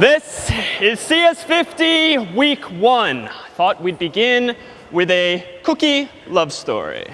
This is CS50 week one. I thought we'd begin with a cookie love story.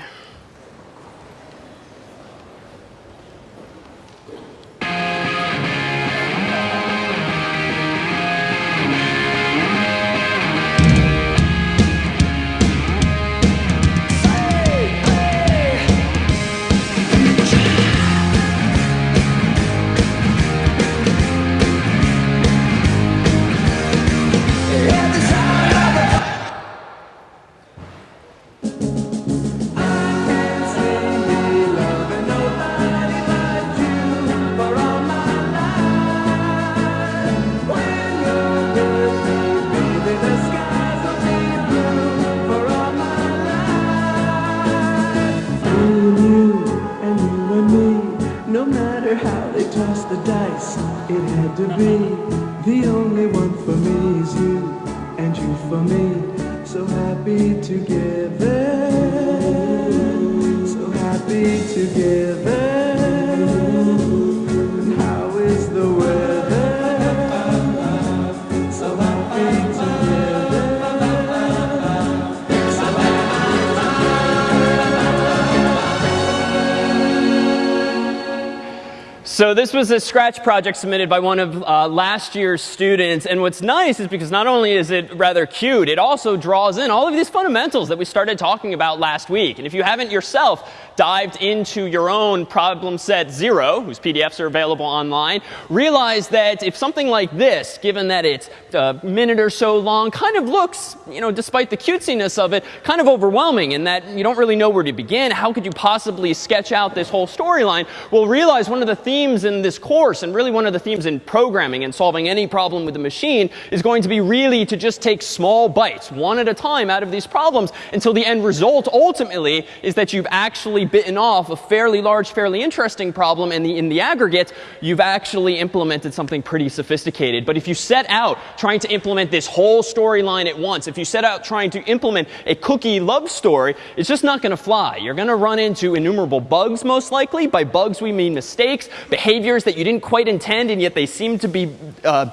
So this was a Scratch project submitted by one of uh, last year's students. And what's nice is because not only is it rather cute, it also draws in all of these fundamentals that we started talking about last week. And if you haven't yourself dived into your own problem set zero, whose PDFs are available online, realize that if something like this, given that it's a minute or so long, kind of looks, you know, despite the cutesiness of it, kind of overwhelming in that you don't really know where to begin. How could you possibly sketch out this whole storyline? Well, realize one of the themes in this course, and really one of the themes in programming and solving any problem with the machine, is going to be really to just take small bites, one at a time, out of these problems until the end result ultimately is that you've actually bitten off a fairly large, fairly interesting problem, and the, in the aggregate, you've actually implemented something pretty sophisticated. But if you set out trying to implement this whole storyline at once, if you set out trying to implement a cookie love story, it's just not going to fly. You're going to run into innumerable bugs, most likely. By bugs, we mean mistakes, behaviors that you didn't quite intend, and yet they seem to be uh,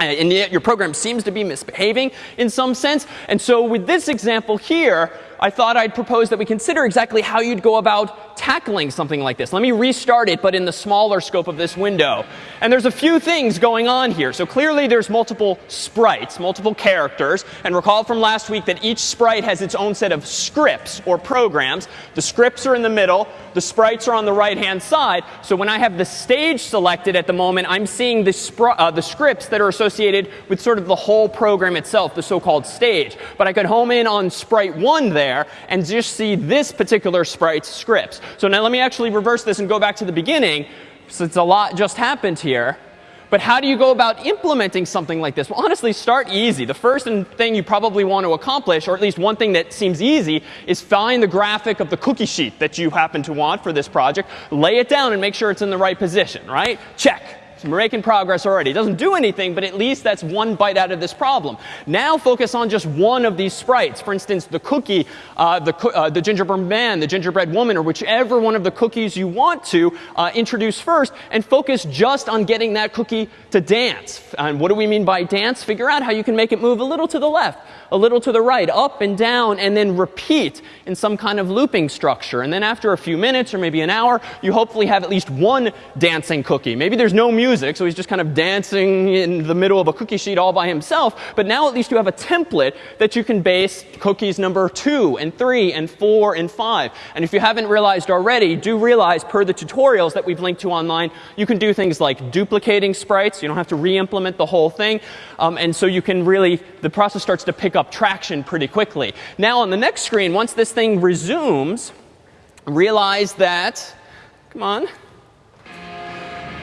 and yet your program seems to be misbehaving in some sense. And so with this example here, I thought I'd propose that we consider exactly how you'd go about tackling something like this. Let me restart it, but in the smaller scope of this window. And there's a few things going on here. So clearly there's multiple sprites, multiple characters. And recall from last week that each sprite has its own set of scripts or programs. The scripts are in the middle. The sprites are on the right-hand side. So when I have the stage selected at the moment, I'm seeing the, uh, the scripts that are associated with sort of the whole program itself, the so-called stage. But I could home in on sprite 1 there there and just see this particular sprite's scripts. So now let me actually reverse this and go back to the beginning since a lot just happened here. But how do you go about implementing something like this? Well, honestly, start easy. The first thing you probably want to accomplish, or at least one thing that seems easy, is find the graphic of the cookie sheet that you happen to want for this project, lay it down, and make sure it's in the right position, right? Check. So we're making progress already. It doesn't do anything, but at least that's one bite out of this problem. Now focus on just one of these sprites. For instance, the cookie, uh, the, uh, the gingerbread man, the gingerbread woman, or whichever one of the cookies you want to uh, introduce first, and focus just on getting that cookie to dance. And what do we mean by dance? Figure out how you can make it move a little to the left, a little to the right, up and down, and then repeat in some kind of looping structure. And then after a few minutes or maybe an hour, you hopefully have at least one dancing cookie. Maybe there's no music music, so he's just kind of dancing in the middle of a cookie sheet all by himself. But now at least you have a template that you can base cookies number 2 and 3 and 4 and 5. And if you haven't realized already, do realize per the tutorials that we've linked to online, you can do things like duplicating sprites. You don't have to re-implement the whole thing. Um, and so you can really, the process starts to pick up traction pretty quickly. Now on the next screen, once this thing resumes, realize that, come on,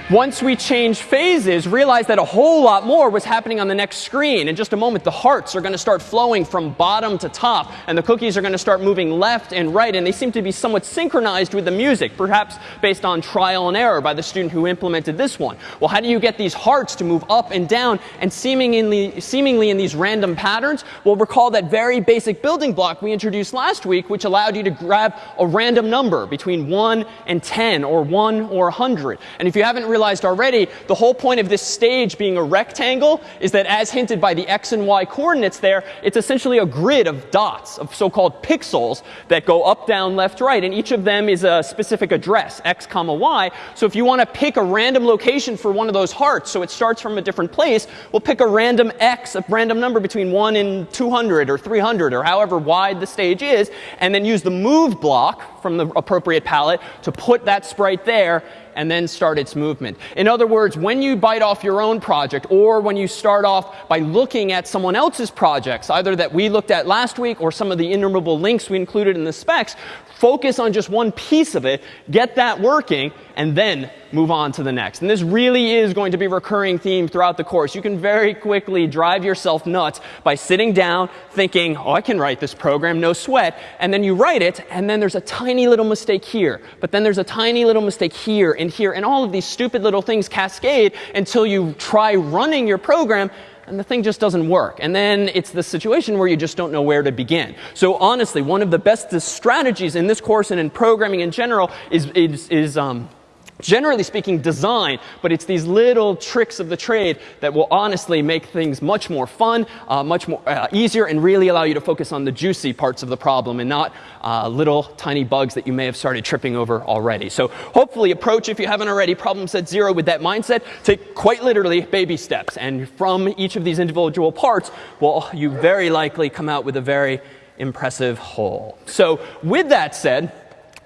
once we change phases, realize that a whole lot more was happening on the next screen. In just a moment, the hearts are going to start flowing from bottom to top, and the cookies are going to start moving left and right, and they seem to be somewhat synchronized with the music, perhaps based on trial and error by the student who implemented this one. Well, how do you get these hearts to move up and down and seemingly, seemingly in these random patterns? Well, recall that very basic building block we introduced last week, which allowed you to grab a random number between 1 and 10, or 1 or 100. And if you haven't realized already, the whole point of this stage being a rectangle is that as hinted by the x and y coordinates there, it's essentially a grid of dots, of so-called pixels that go up, down, left, right. And each of them is a specific address, x comma y. So if you want to pick a random location for one of those hearts, so it starts from a different place, we'll pick a random x, a random number between 1 and 200 or 300 or however wide the stage is, and then use the move block from the appropriate palette to put that sprite there and then start its movement. In other words, when you bite off your own project or when you start off by looking at someone else's projects, either that we looked at last week or some of the enumerable links we included in the specs, focus on just one piece of it, get that working, and then move on to the next. And this really is going to be a recurring theme throughout the course. You can very quickly drive yourself nuts by sitting down thinking, oh, I can write this program, no sweat. And then you write it, and then there's a tiny little mistake here. But then there's a tiny little mistake here and here. And all of these stupid little things cascade until you try running your program and the thing just doesn't work. And then it's the situation where you just don't know where to begin. So honestly, one of the best strategies in this course and in programming in general is, is, is um, generally speaking, design, but it's these little tricks of the trade that will honestly make things much more fun, uh, much more uh, easier, and really allow you to focus on the juicy parts of the problem and not uh, little tiny bugs that you may have started tripping over already. So hopefully approach, if you haven't already, problem set zero with that mindset. Take quite literally baby steps. And from each of these individual parts, well, you very likely come out with a very impressive whole. So with that said,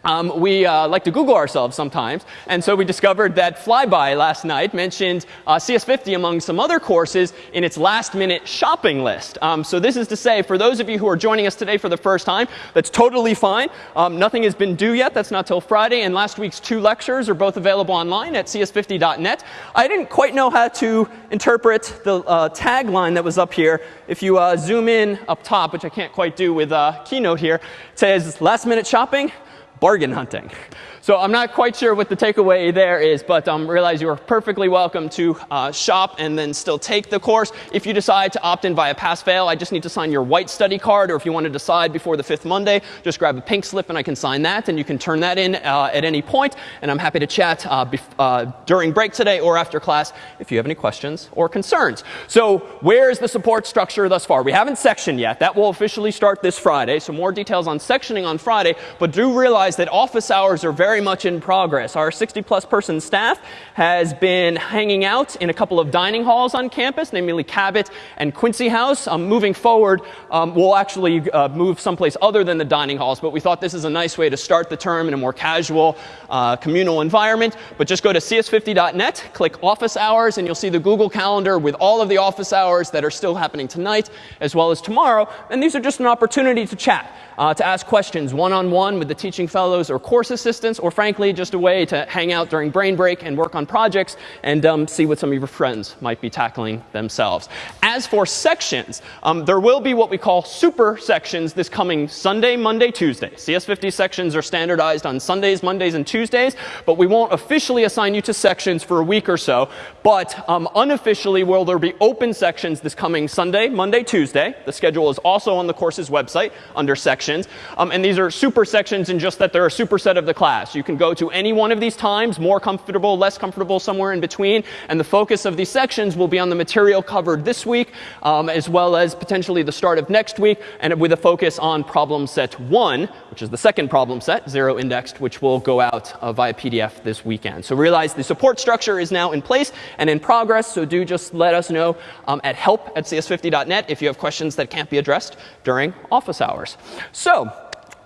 um, we uh, like to Google ourselves sometimes. And so we discovered that Flyby last night mentioned uh, CS50 among some other courses in its last minute shopping list. Um, so this is to say, for those of you who are joining us today for the first time, that's totally fine. Um, nothing has been due yet. That's not till Friday. And last week's two lectures are both available online at cs50.net. I didn't quite know how to interpret the uh, tagline that was up here. If you uh, zoom in up top, which I can't quite do with uh, Keynote here, it says last minute shopping bargain hunting. So I'm not quite sure what the takeaway there is, but um, realize you are perfectly welcome to uh, shop and then still take the course. If you decide to opt in via pass-fail, I just need to sign your white study card. Or if you want to decide before the fifth Monday, just grab a pink slip and I can sign that. And you can turn that in uh, at any point. And I'm happy to chat uh, uh, during break today or after class if you have any questions or concerns. So where is the support structure thus far? We haven't sectioned yet. That will officially start this Friday. So more details on sectioning on Friday. But do realize that office hours are very very much in progress. Our 60 plus person staff has been hanging out in a couple of dining halls on campus, namely Cabot and Quincy House. Um, moving forward, um, we'll actually uh, move someplace other than the dining halls, but we thought this is a nice way to start the term in a more casual, uh, communal environment. But just go to cs50.net, click office hours, and you'll see the Google Calendar with all of the office hours that are still happening tonight as well as tomorrow. And these are just an opportunity to chat uh, to ask questions one-on-one -on -one with the teaching fellows or course assistants, or frankly, just a way to hang out during brain break and work on projects and um, see what some of your friends might be tackling themselves. As for sections, um, there will be what we call super sections this coming Sunday, Monday, Tuesday. CS50 sections are standardized on Sundays, Mondays, and Tuesdays, but we won't officially assign you to sections for a week or so. But um, unofficially, will there be open sections this coming Sunday, Monday, Tuesday. The schedule is also on the course's website under sections. Um, and these are super sections in just that they're a superset of the class. You can go to any one of these times, more comfortable, less comfortable, somewhere in between. And the focus of these sections will be on the material covered this week, um, as well as potentially the start of next week, and with a focus on problem set one, which is the second problem set, zero indexed, which will go out uh, via PDF this weekend. So realize the support structure is now in place and in progress. So do just let us know um, at help at cs50.net if you have questions that can't be addressed during office hours. So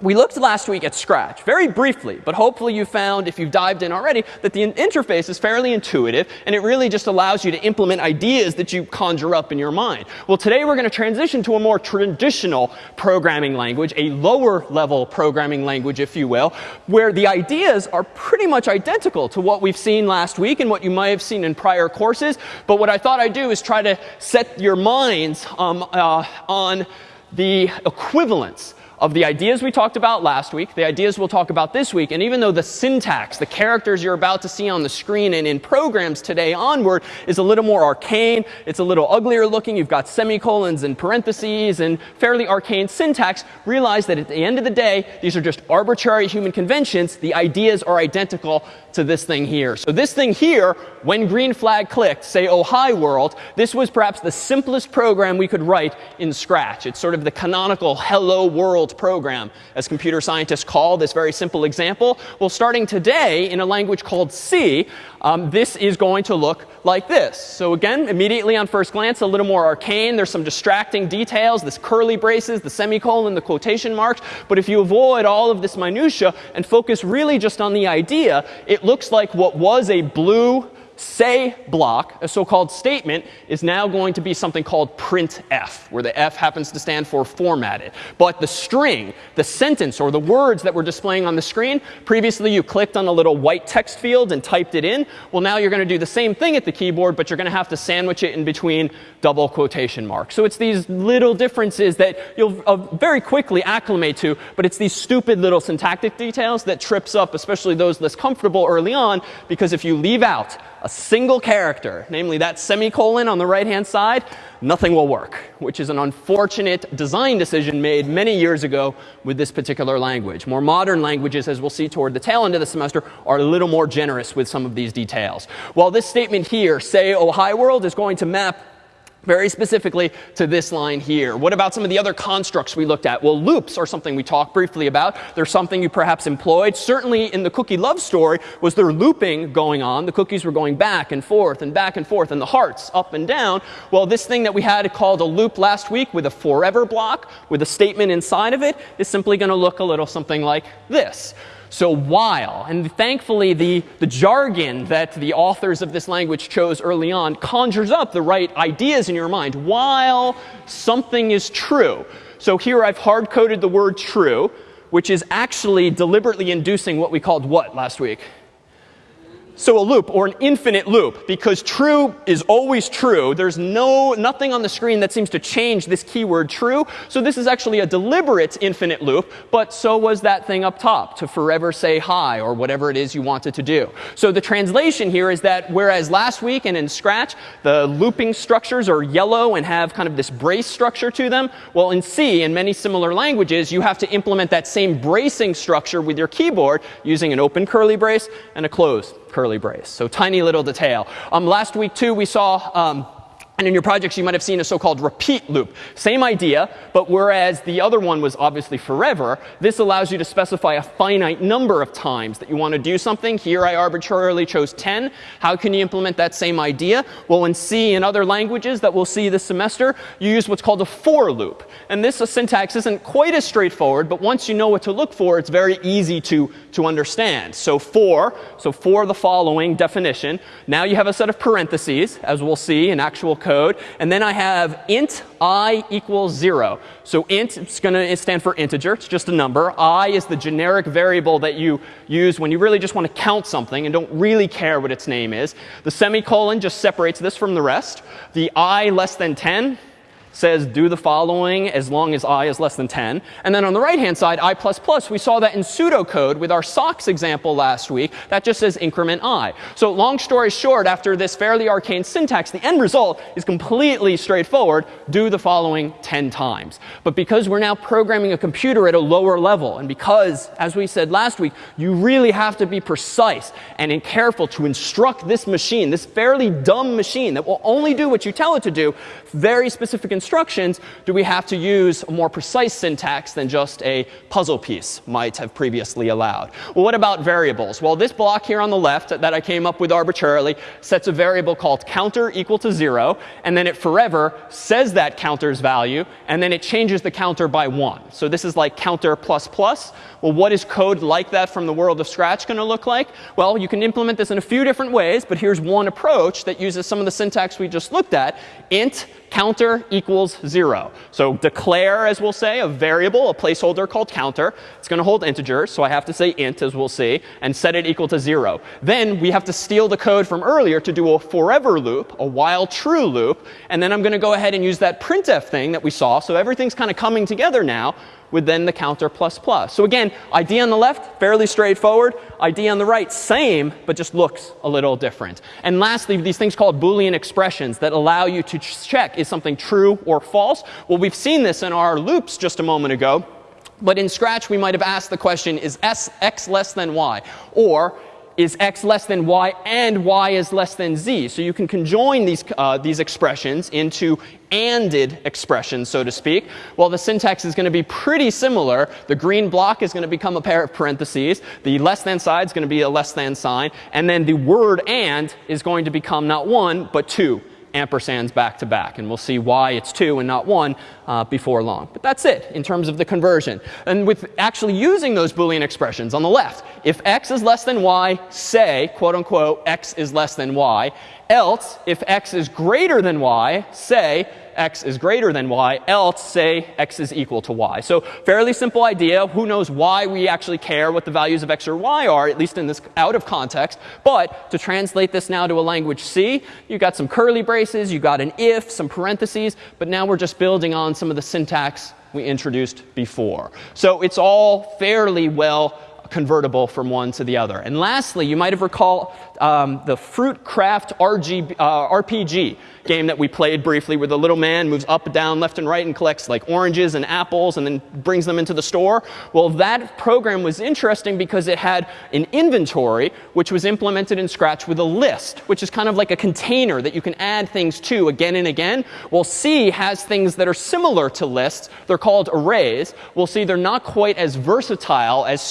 we looked last week at Scratch, very briefly, but hopefully you found, if you've dived in already, that the interface is fairly intuitive, and it really just allows you to implement ideas that you conjure up in your mind. Well, today we're going to transition to a more traditional programming language, a lower level programming language, if you will, where the ideas are pretty much identical to what we've seen last week and what you might have seen in prior courses. But what I thought I'd do is try to set your minds um, uh, on the equivalence of the ideas we talked about last week, the ideas we'll talk about this week, and even though the syntax, the characters you're about to see on the screen and in programs today onward is a little more arcane, it's a little uglier looking, you've got semicolons and parentheses and fairly arcane syntax, realize that at the end of the day, these are just arbitrary human conventions. The ideas are identical to this thing here. So this thing here, when green flag clicked, say, oh, hi world, this was perhaps the simplest program we could write in Scratch. It's sort of the canonical hello world program, as computer scientists call this very simple example. Well, starting today in a language called C, um, this is going to look like this. So again, immediately on first glance, a little more arcane. There's some distracting details, this curly braces, the semicolon, the quotation marks. But if you avoid all of this minutia and focus really just on the idea, it looks like what was a blue say block, a so-called statement, is now going to be something called printf, where the F happens to stand for formatted. But the string, the sentence, or the words that we're displaying on the screen, previously you clicked on a little white text field and typed it in. Well, now you're going to do the same thing at the keyboard, but you're going to have to sandwich it in between double quotation marks. So it's these little differences that you'll uh, very quickly acclimate to, but it's these stupid little syntactic details that trips up, especially those less comfortable early on, because if you leave out a single character, namely that semicolon on the right-hand side, nothing will work, which is an unfortunate design decision made many years ago with this particular language. More modern languages, as we'll see toward the tail end of the semester, are a little more generous with some of these details. While this statement here, say, oh, hi world, is going to map very specifically to this line here. What about some of the other constructs we looked at? Well, loops are something we talked briefly about. They're something you perhaps employed. Certainly in the cookie love story was there looping going on. The cookies were going back and forth and back and forth and the hearts up and down. Well, this thing that we had called a loop last week with a forever block with a statement inside of it is simply going to look a little something like this. So while, and thankfully the, the jargon that the authors of this language chose early on conjures up the right ideas in your mind. While something is true. So here I've hard coded the word true, which is actually deliberately inducing what we called what last week? So a loop or an infinite loop because true is always true. There's no nothing on the screen that seems to change this keyword true. So this is actually a deliberate infinite loop, but so was that thing up top to forever say hi or whatever it is you wanted to do. So the translation here is that whereas last week and in Scratch the looping structures are yellow and have kind of this brace structure to them, well in C and many similar languages you have to implement that same bracing structure with your keyboard using an open curly brace and a closed curly brace. So tiny little detail. Um, last week, too, we saw um, and in your projects, you might have seen a so-called repeat loop. Same idea, but whereas the other one was obviously forever, this allows you to specify a finite number of times that you want to do something. Here I arbitrarily chose 10. How can you implement that same idea? Well, in C and other languages that we'll see this semester, you use what's called a for loop. And this syntax isn't quite as straightforward, but once you know what to look for, it's very easy to, to understand. So for, so for the following definition, now you have a set of parentheses, as we'll see in actual code. And then I have int i equals 0. So int is going to stand for integer. It's just a number. i is the generic variable that you use when you really just want to count something and don't really care what its name is. The semicolon just separates this from the rest. The i less than 10 says do the following as long as i is less than 10. And then on the right hand side, i++, plus we saw that in pseudocode with our socks example last week. That just says increment i. So long story short, after this fairly arcane syntax, the end result is completely straightforward. Do the following 10 times. But because we're now programming a computer at a lower level, and because, as we said last week, you really have to be precise and careful to instruct this machine, this fairly dumb machine that will only do what you tell it to do, very specific instructions instructions, do we have to use a more precise syntax than just a puzzle piece might have previously allowed? Well, what about variables? Well, this block here on the left that I came up with arbitrarily sets a variable called counter equal to 0. And then it forever says that counter's value. And then it changes the counter by 1. So this is like counter plus plus. Well, what is code like that from the world of Scratch going to look like? Well, you can implement this in a few different ways. But here's one approach that uses some of the syntax we just looked at. int counter equals 0. So declare, as we'll say, a variable, a placeholder called counter. It's going to hold integers, so I have to say int, as we'll see, and set it equal to 0. Then we have to steal the code from earlier to do a forever loop, a while true loop. And then I'm going to go ahead and use that printf thing that we saw. So everything's kind of coming together now with then the counter plus plus. So again, ID on the left, fairly straightforward. ID on the right, same, but just looks a little different. And lastly, these things called Boolean expressions that allow you to check is something true or false. Well, we've seen this in our loops just a moment ago. But in Scratch, we might have asked the question, is s, x less than y? Or is x less than y and y is less than z. So you can conjoin these, uh, these expressions into ANDed expressions, so to speak. Well, the syntax is going to be pretty similar. The green block is going to become a pair of parentheses. The less than side is going to be a less than sign. And then the word AND is going to become not one, but two ampersands back to back. And we'll see why it's two and not one uh, before long. But that's it in terms of the conversion. And with actually using those Boolean expressions on the left, if x is less than y, say, quote unquote, x is less than y. Else, if x is greater than y, say, x is greater than y, else say x is equal to y. So fairly simple idea. Who knows why we actually care what the values of x or y are, at least in this out of context. But to translate this now to a language C, you've got some curly braces, you've got an if, some parentheses, but now we're just building on some of the syntax we introduced before. So it's all fairly well convertible from one to the other. And lastly, you might have recalled um, the Fruitcraft RG, uh, RPG game that we played briefly where the little man moves up, down, left, and right and collects like oranges and apples and then brings them into the store. Well, that program was interesting because it had an inventory which was implemented in Scratch with a list, which is kind of like a container that you can add things to again and again. Well, C has things that are similar to lists. They're called arrays. We'll see they're not quite as versatile as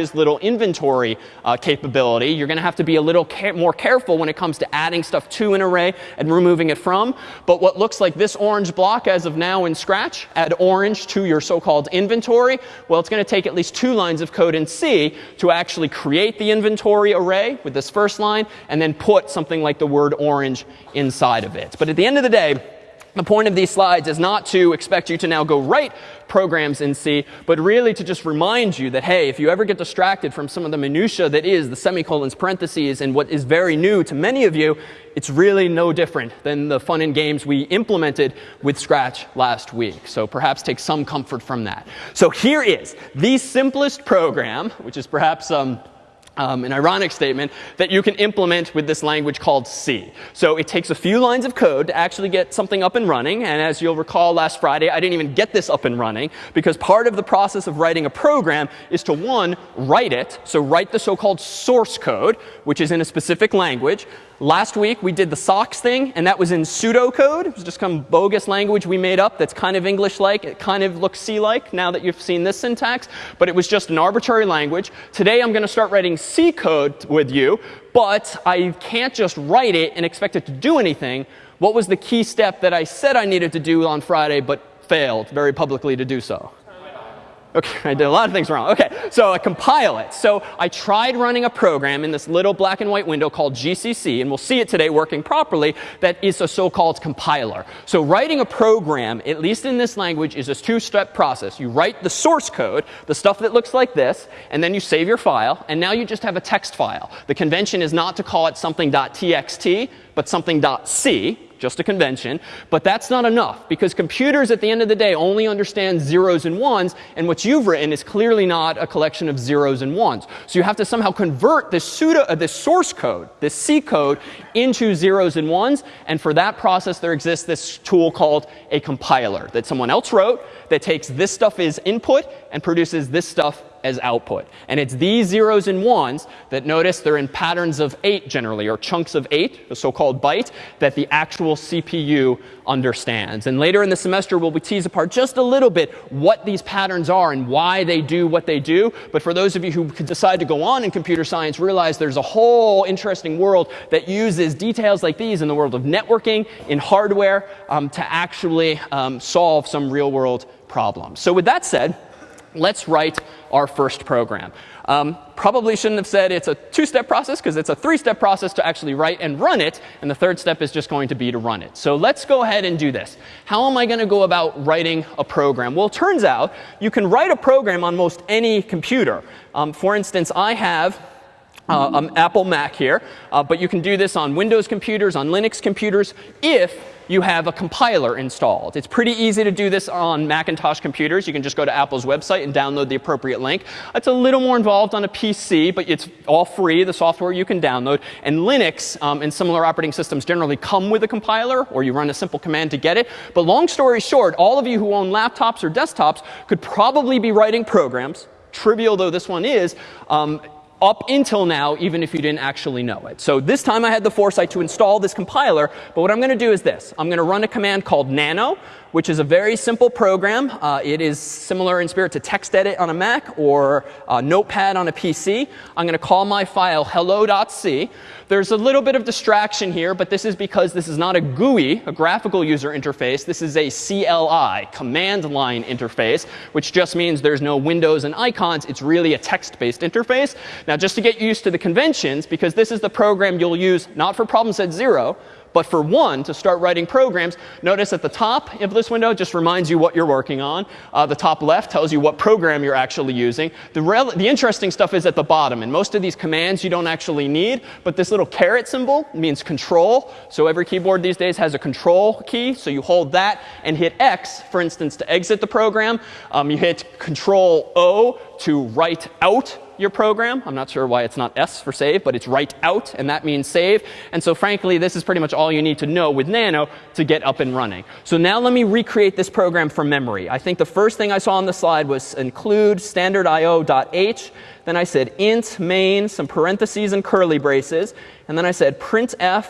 Scratch's little inventory uh, capability. You're going to have to be a little more careful when it comes to adding stuff to an array and removing it from. But what looks like this orange block as of now in Scratch, add orange to your so-called inventory. Well, it's going to take at least two lines of code in C to actually create the inventory array with this first line and then put something like the word orange inside of it. But at the end of the day, the point of these slides is not to expect you to now go write programs in C, but really to just remind you that, hey, if you ever get distracted from some of the minutia that is the semicolons, parentheses, and what is very new to many of you, it's really no different than the fun and games we implemented with Scratch last week. So perhaps take some comfort from that. So here is the simplest program, which is perhaps um, um, an ironic statement that you can implement with this language called C. So it takes a few lines of code to actually get something up and running. And as you'll recall last Friday, I didn't even get this up and running because part of the process of writing a program is to, one, write it. So write the so-called source code, which is in a specific language. Last week we did the socks thing, and that was in pseudocode. It was just some bogus language we made up that's kind of English-like. It kind of looks C-like now that you've seen this syntax. But it was just an arbitrary language. Today I'm going to start writing C code with you, but I can't just write it and expect it to do anything. What was the key step that I said I needed to do on Friday, but failed very publicly to do so? Okay, I did a lot of things wrong. Okay, so I compile it. So I tried running a program in this little black and white window called GCC, and we'll see it today working properly, that is a so-called compiler. So writing a program, at least in this language, is a two-step process. You write the source code, the stuff that looks like this, and then you save your file, and now you just have a text file. The convention is not to call it something .txt, but something .c, just a convention. But that's not enough because computers at the end of the day only understand zeros and ones. And what you've written is clearly not a collection of zeros and ones. So you have to somehow convert this, pseudo, uh, this source code, this C code, into zeros and ones. And for that process, there exists this tool called a compiler that someone else wrote that takes this stuff as input and produces this stuff as output. And it's these zeros and ones that notice they're in patterns of 8 generally, or chunks of 8, the so-called byte, that the actual CPU understands. And later in the semester, we'll be tease apart just a little bit what these patterns are and why they do what they do. But for those of you who decide to go on in computer science, realize there's a whole interesting world that uses details like these in the world of networking, in hardware, um, to actually um, solve some real world problems. So with that said, let's write our first program. Um, probably shouldn't have said it's a two-step process because it's a three-step process to actually write and run it. And the third step is just going to be to run it. So let's go ahead and do this. How am I going to go about writing a program? Well, it turns out you can write a program on most any computer. Um, for instance, I have uh, an Apple Mac here. Uh, but you can do this on Windows computers, on Linux computers, if you have a compiler installed. It's pretty easy to do this on Macintosh computers. You can just go to Apple's website and download the appropriate link. It's a little more involved on a PC, but it's all free, the software you can download. And Linux um, and similar operating systems generally come with a compiler, or you run a simple command to get it. But long story short, all of you who own laptops or desktops could probably be writing programs, trivial though this one is, um, up until now, even if you didn't actually know it. So this time I had the foresight to install this compiler. But what I'm going to do is this. I'm going to run a command called nano, which is a very simple program. Uh, it is similar in spirit to TextEdit on a Mac or uh, Notepad on a PC. I'm going to call my file hello.c. There's a little bit of distraction here, but this is because this is not a GUI, a graphical user interface. This is a CLI, command line interface, which just means there's no windows and icons. It's really a text-based interface. Now, just to get used to the conventions, because this is the program you'll use not for problem set 0, but for one, to start writing programs, notice at the top of this window just reminds you what you're working on. Uh, the top left tells you what program you're actually using. The, the interesting stuff is at the bottom. And most of these commands you don't actually need. But this little caret symbol means control. So every keyboard these days has a control key. So you hold that and hit X, for instance, to exit the program. Um, you hit Control O to write out your program. I'm not sure why it's not S for save, but it's write out, and that means save. And so frankly, this is pretty much all you need to know with Nano to get up and running. So now let me recreate this program from memory. I think the first thing I saw on the slide was include standard standardIO.h. Then I said int main, some parentheses and curly braces. And then I said printf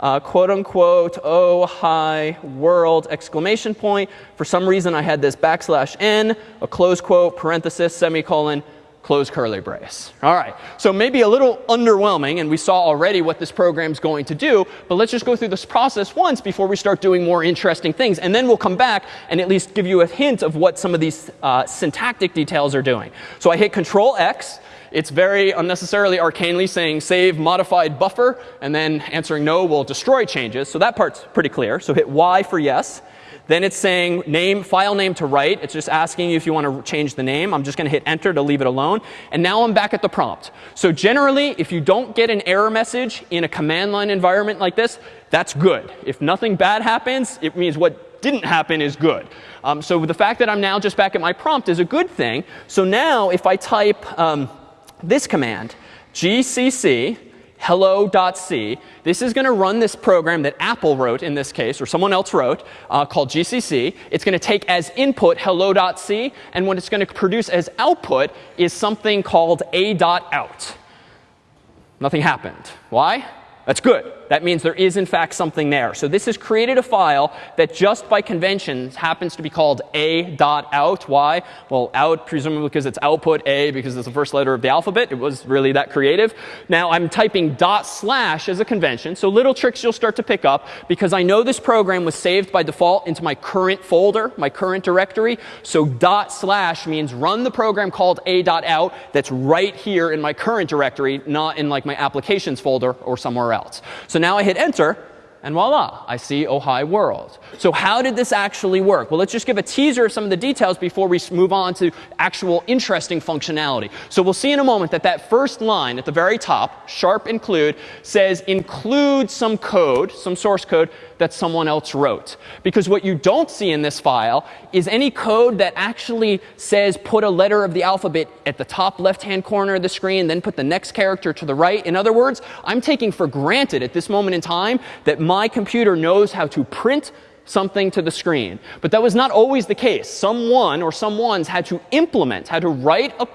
uh, quote unquote, oh, hi, world, exclamation point. For some reason, I had this backslash n, a close quote, parenthesis, semicolon, close curly brace. All right, so maybe a little underwhelming, and we saw already what this program's going to do, but let's just go through this process once before we start doing more interesting things. And then we'll come back and at least give you a hint of what some of these uh, syntactic details are doing. So I hit Control X. It's very unnecessarily arcanely saying save modified buffer, and then answering no will destroy changes. So that part's pretty clear. So hit Y for yes. Then it's saying name, file name to write. It's just asking you if you want to change the name. I'm just going to hit enter to leave it alone. And now I'm back at the prompt. So generally, if you don't get an error message in a command line environment like this, that's good. If nothing bad happens, it means what didn't happen is good. Um, so the fact that I'm now just back at my prompt is a good thing. So now if I type um, this command, gcc hello.c. This is going to run this program that Apple wrote in this case, or someone else wrote, uh, called GCC. It's going to take as input hello.c. And what it's going to produce as output is something called a.out. Nothing happened. Why? That's good. That means there is, in fact, something there. So this has created a file that just by conventions happens to be called a.out. Why? Well, out presumably because it's output a because it's the first letter of the alphabet. It was really that creative. Now I'm typing dot slash as a convention. So little tricks you'll start to pick up because I know this program was saved by default into my current folder, my current directory. So dot slash means run the program called a.out that's right here in my current directory, not in like my applications folder or somewhere else. Now I hit enter, and voila, I see hi world. So how did this actually work? Well, let's just give a teaser of some of the details before we move on to actual interesting functionality. So we'll see in a moment that that first line at the very top, sharp include, says include some code, some source code that someone else wrote. Because what you don't see in this file is any code that actually says put a letter of the alphabet at the top left-hand corner of the screen, then put the next character to the right. In other words, I'm taking for granted at this moment in time that my computer knows how to print something to the screen. But that was not always the case. Someone or someone's had to implement, had to write a,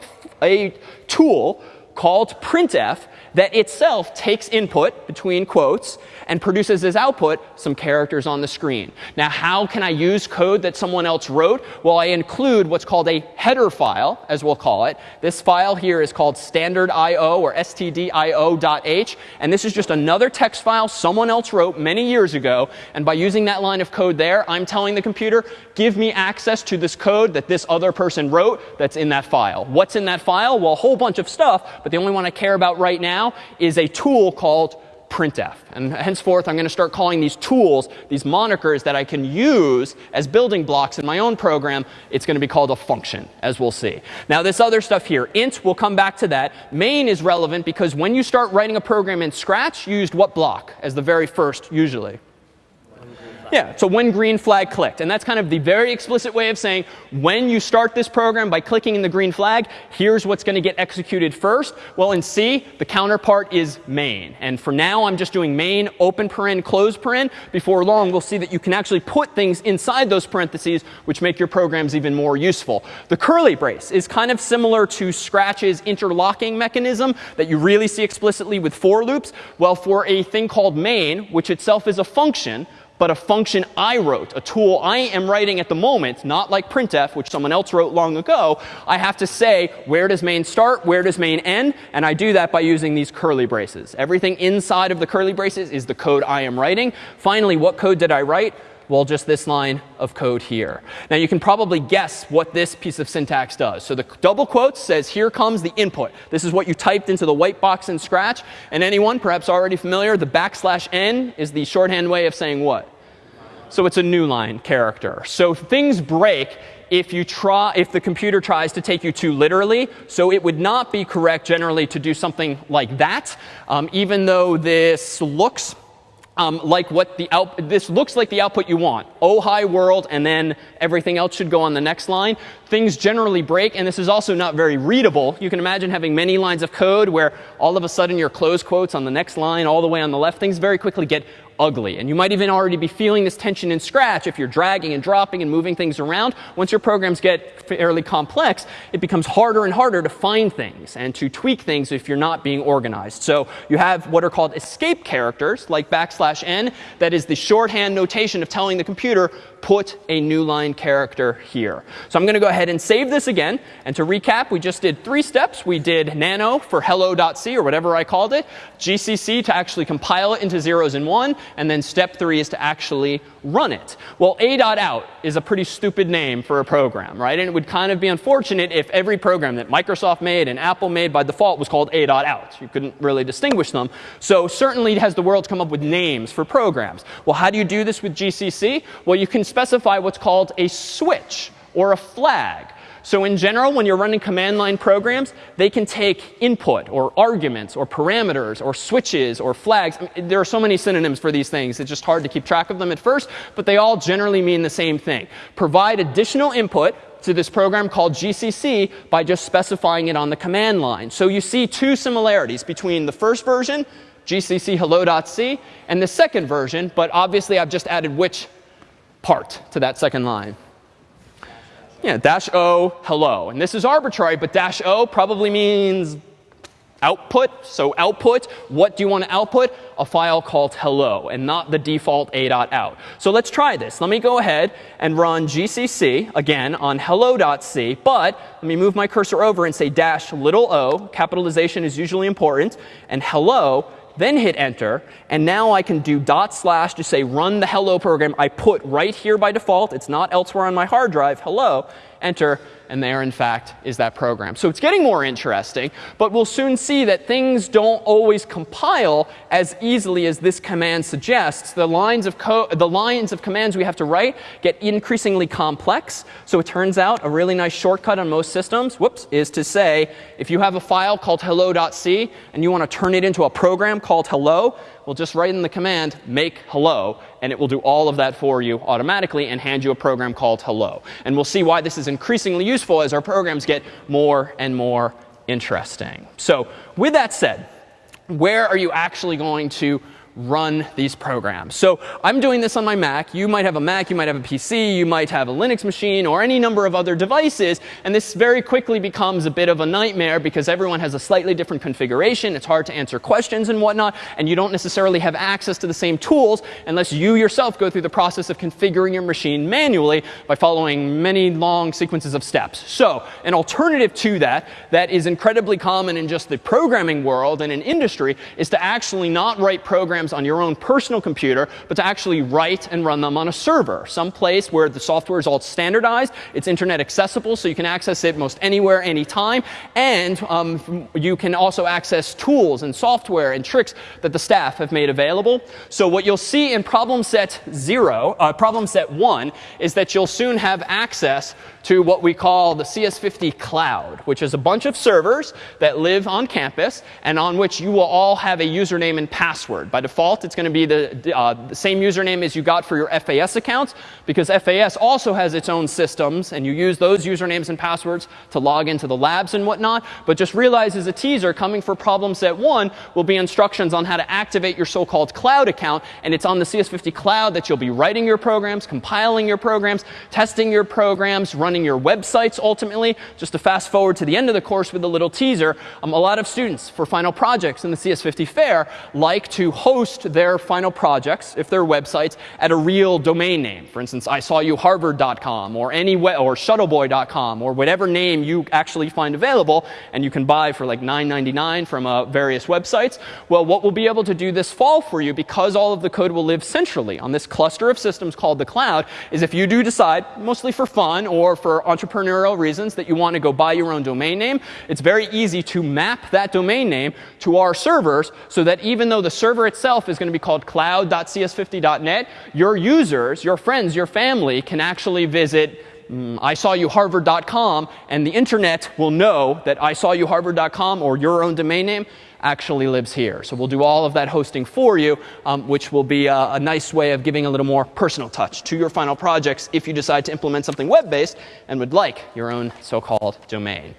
a tool called printf that itself takes input between quotes and produces as output some characters on the screen. Now, how can I use code that someone else wrote? Well, I include what's called a header file, as we'll call it. This file here is called standard.io or stdio.h. And this is just another text file someone else wrote many years ago. And by using that line of code there, I'm telling the computer, give me access to this code that this other person wrote that's in that file. What's in that file? Well, a whole bunch of stuff, but the only one I care about right now now is a tool called printf. And henceforth, I'm going to start calling these tools, these monikers that I can use as building blocks in my own program. It's going to be called a function, as we'll see. Now, this other stuff here, int, we'll come back to that. Main is relevant because when you start writing a program in Scratch, you used what block as the very first, usually? Yeah, so when green flag clicked. And that's kind of the very explicit way of saying when you start this program by clicking in the green flag, here's what's going to get executed first. Well, in C, the counterpart is main. And for now, I'm just doing main, open paren, close paren. Before long, we'll see that you can actually put things inside those parentheses, which make your programs even more useful. The curly brace is kind of similar to Scratch's interlocking mechanism that you really see explicitly with for loops. Well, for a thing called main, which itself is a function, but a function I wrote, a tool I am writing at the moment, not like printf, which someone else wrote long ago, I have to say where does main start, where does main end, and I do that by using these curly braces. Everything inside of the curly braces is the code I am writing. Finally, what code did I write? Well, just this line of code here. Now, you can probably guess what this piece of syntax does. So the double quotes says, here comes the input. This is what you typed into the white box in Scratch. And anyone perhaps already familiar, the backslash n is the shorthand way of saying what? So it's a new line character. So things break if you try if the computer tries to take you too literally. So it would not be correct generally to do something like that, um, even though this looks um, like what the out, this looks like the output you want. Oh, hi world, and then everything else should go on the next line. Things generally break, and this is also not very readable. You can imagine having many lines of code where all of a sudden your close quotes on the next line all the way on the left, things very quickly get ugly. And you might even already be feeling this tension in Scratch if you're dragging and dropping and moving things around. Once your programs get fairly complex, it becomes harder and harder to find things and to tweak things if you're not being organized. So you have what are called escape characters, like backslash n, that is the shorthand notation of telling the computer, put a new line character here. So I'm going to go ahead and save this again. And to recap, we just did three steps. We did nano for hello.c or whatever I called it, GCC to actually compile it into zeros and one, and then step three is to actually run it. Well, a.out is a pretty stupid name for a program, right? And it would kind of be unfortunate if every program that Microsoft made and Apple made by default was called a.out. You couldn't really distinguish them. So certainly has the world come up with names for programs. Well, how do you do this with GCC? Well, you can specify what's called a switch or a flag. So in general, when you're running command line programs, they can take input or arguments or parameters or switches or flags. I mean, there are so many synonyms for these things. It's just hard to keep track of them at first, but they all generally mean the same thing. Provide additional input to this program called GCC by just specifying it on the command line. So you see two similarities between the first version, GCC hello.c, and the second version, but obviously I've just added which part to that second line yeah, dash O, hello. And this is arbitrary, but dash O probably means output. So output, what do you want to output? A file called hello and not the default a.out. So let's try this. Let me go ahead and run gcc again on hello.c. But let me move my cursor over and say dash little o. Capitalization is usually important. And hello then hit enter, and now I can do dot slash to say run the hello program I put right here by default. It's not elsewhere on my hard drive. Hello, enter, and there, in fact, is that program. So it's getting more interesting, but we'll soon see that things don't always compile as easily as this command suggests. The lines of, the lines of commands we have to write get increasingly complex. So it turns out a really nice shortcut on most systems, whoops, is to say if you have a file called hello.c and you want to turn it into a program called hello, well, just write in the command make hello, and it will do all of that for you automatically and hand you a program called hello. And we'll see why this is increasingly useful as our programs get more and more interesting. So with that said, where are you actually going to run these programs. So I'm doing this on my Mac. You might have a Mac, you might have a PC, you might have a Linux machine, or any number of other devices. And this very quickly becomes a bit of a nightmare because everyone has a slightly different configuration. It's hard to answer questions and whatnot. And you don't necessarily have access to the same tools unless you yourself go through the process of configuring your machine manually by following many long sequences of steps. So an alternative to that, that is incredibly common in just the programming world and in industry, is to actually not write programs programs on your own personal computer, but to actually write and run them on a server, some place where the software is all standardized, it's internet accessible, so you can access it most anywhere, anytime, and um, you can also access tools and software and tricks that the staff have made available. So what you'll see in problem set zero, uh, problem set one, is that you'll soon have access to what we call the CS50 cloud, which is a bunch of servers that live on campus and on which you will all have a username and password. By default, default, it's going to be the, uh, the same username as you got for your FAS accounts because FAS also has its own systems and you use those usernames and passwords to log into the labs and whatnot. But just realize as a teaser, coming for problem set one will be instructions on how to activate your so-called cloud account. And it's on the CS50 cloud that you'll be writing your programs, compiling your programs, testing your programs, running your websites ultimately. Just to fast forward to the end of the course with a little teaser, um, a lot of students for final projects in the CS50 fair like to host their final projects, if they're websites, at a real domain name. For instance, I saw you harvard.com or any or shuttleboy.com or whatever name you actually find available and you can buy for like $9.99 from uh, various websites. Well, what we'll be able to do this fall for you because all of the code will live centrally on this cluster of systems called the cloud is if you do decide, mostly for fun or for entrepreneurial reasons, that you want to go buy your own domain name, it's very easy to map that domain name to our servers so that even though the server itself is going to be called cloud.cs50.net, your users, your friends, your family can actually visit mm, I saw you harvard.com and the internet will know that I saw you harvard.com or your own domain name actually lives here. So we'll do all of that hosting for you, um, which will be a, a, nice way of giving a little more personal touch to your final projects if you decide to implement something web-based and would like your own so-called domain.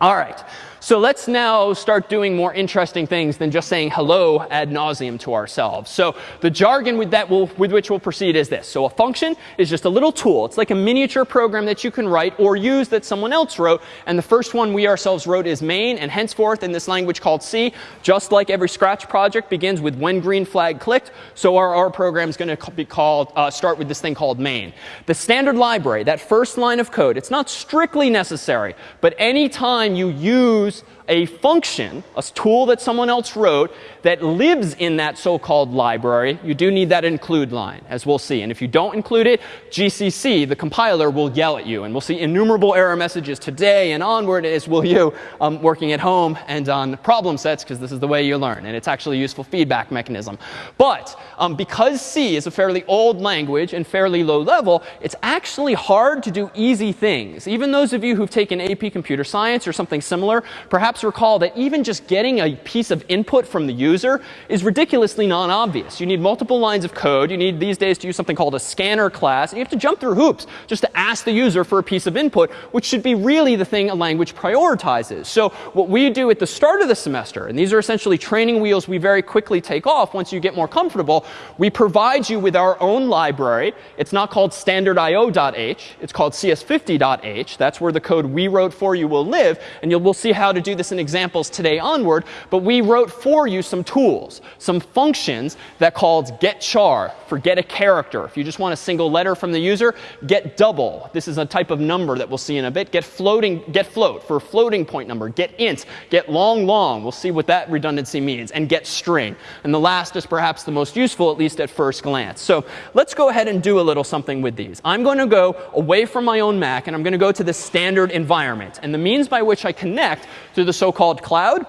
All right. So let's now start doing more interesting things than just saying hello ad nauseum to ourselves. So the jargon with, that will, with which we'll proceed is this. So a function is just a little tool. It's like a miniature program that you can write or use that someone else wrote. And the first one we ourselves wrote is main. And henceforth, in this language called C, just like every Scratch project begins with when green flag clicked, so our, program is going to be called, uh, start with this thing called main. The standard library, that first line of code, it's not strictly necessary. But anytime you use use a function, a tool that someone else wrote that lives in that so-called library, you do need that include line, as we'll see. And if you don't include it, GCC, the compiler, will yell at you. And we'll see innumerable error messages today and onward, as will you um, working at home and on problem sets, because this is the way you learn. And it's actually a useful feedback mechanism. But um, because C is a fairly old language and fairly low level, it's actually hard to do easy things. Even those of you who've taken AP Computer Science or something similar, perhaps perhaps recall that even just getting a piece of input from the user is ridiculously non-obvious. You need multiple lines of code. You need these days to use something called a scanner class. You have to jump through hoops just to ask the user for a piece of input, which should be really the thing a language prioritizes. So what we do at the start of the semester, and these are essentially training wheels we very quickly take off once you get more comfortable, we provide you with our own library. It's not called standardIO.h. It's called cs50.h. That's where the code we wrote for you will live. And you'll, we'll see how to do this examples today onward, but we wrote for you some tools, some functions that called get char for get a character. If you just want a single letter from the user, get double. This is a type of number that we'll see in a bit. Get floating, get float for floating point number. Get int, get long long. We'll see what that redundancy means. And get string. And the last is perhaps the most useful, at least at first glance. So let's go ahead and do a little something with these. I'm going to go away from my own Mac, and I'm going to go to the standard environment. And the means by which I connect to the so-called cloud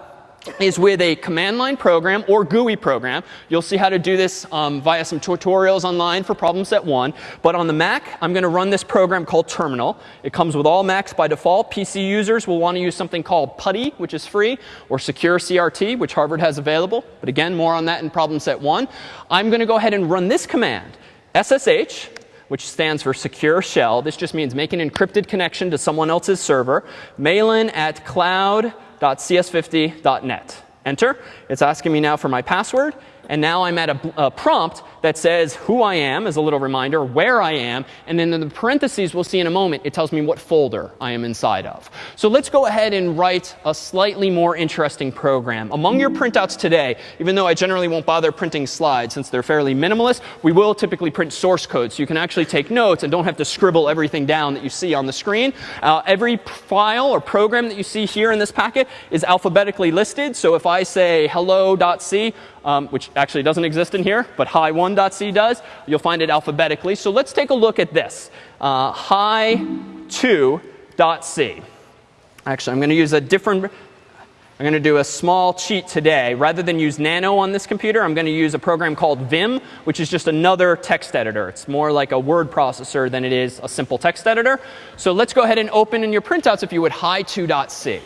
is with a command line program or GUI program. You'll see how to do this um, via some tutorials online for problem set one. But on the Mac, I'm going to run this program called Terminal. It comes with all Macs by default. PC users will want to use something called PuTTY, which is free, or Secure CRT, which Harvard has available. But again, more on that in problem set one. I'm going to go ahead and run this command, SSH, which stands for secure shell. This just means make an encrypted connection to someone else's server. malan at cloud.cs50.net. Enter. It's asking me now for my password. And now I'm at a, a, prompt that says who I am as a little reminder, where I am, and then in the parentheses we'll see in a moment, it tells me what folder I am inside of. So let's go ahead and write a slightly more interesting program. Among your printouts today, even though I generally won't bother printing slides since they're fairly minimalist, we will typically print source code so you can actually take notes and don't have to scribble everything down that you see on the screen. Uh, every file or program that you see here in this packet is alphabetically listed. So if I say hello.c, um, which actually doesn't exist in here, but hi1.c does. You'll find it alphabetically. So let's take a look at this. Uh, hi2.c. Actually, I'm going to use a different I'm going to do a small cheat today. Rather than use Nano on this computer, I'm going to use a program called Vim, which is just another text editor. It's more like a word processor than it is a simple text editor. So let's go ahead and open in your printouts, if you would, hi2.c.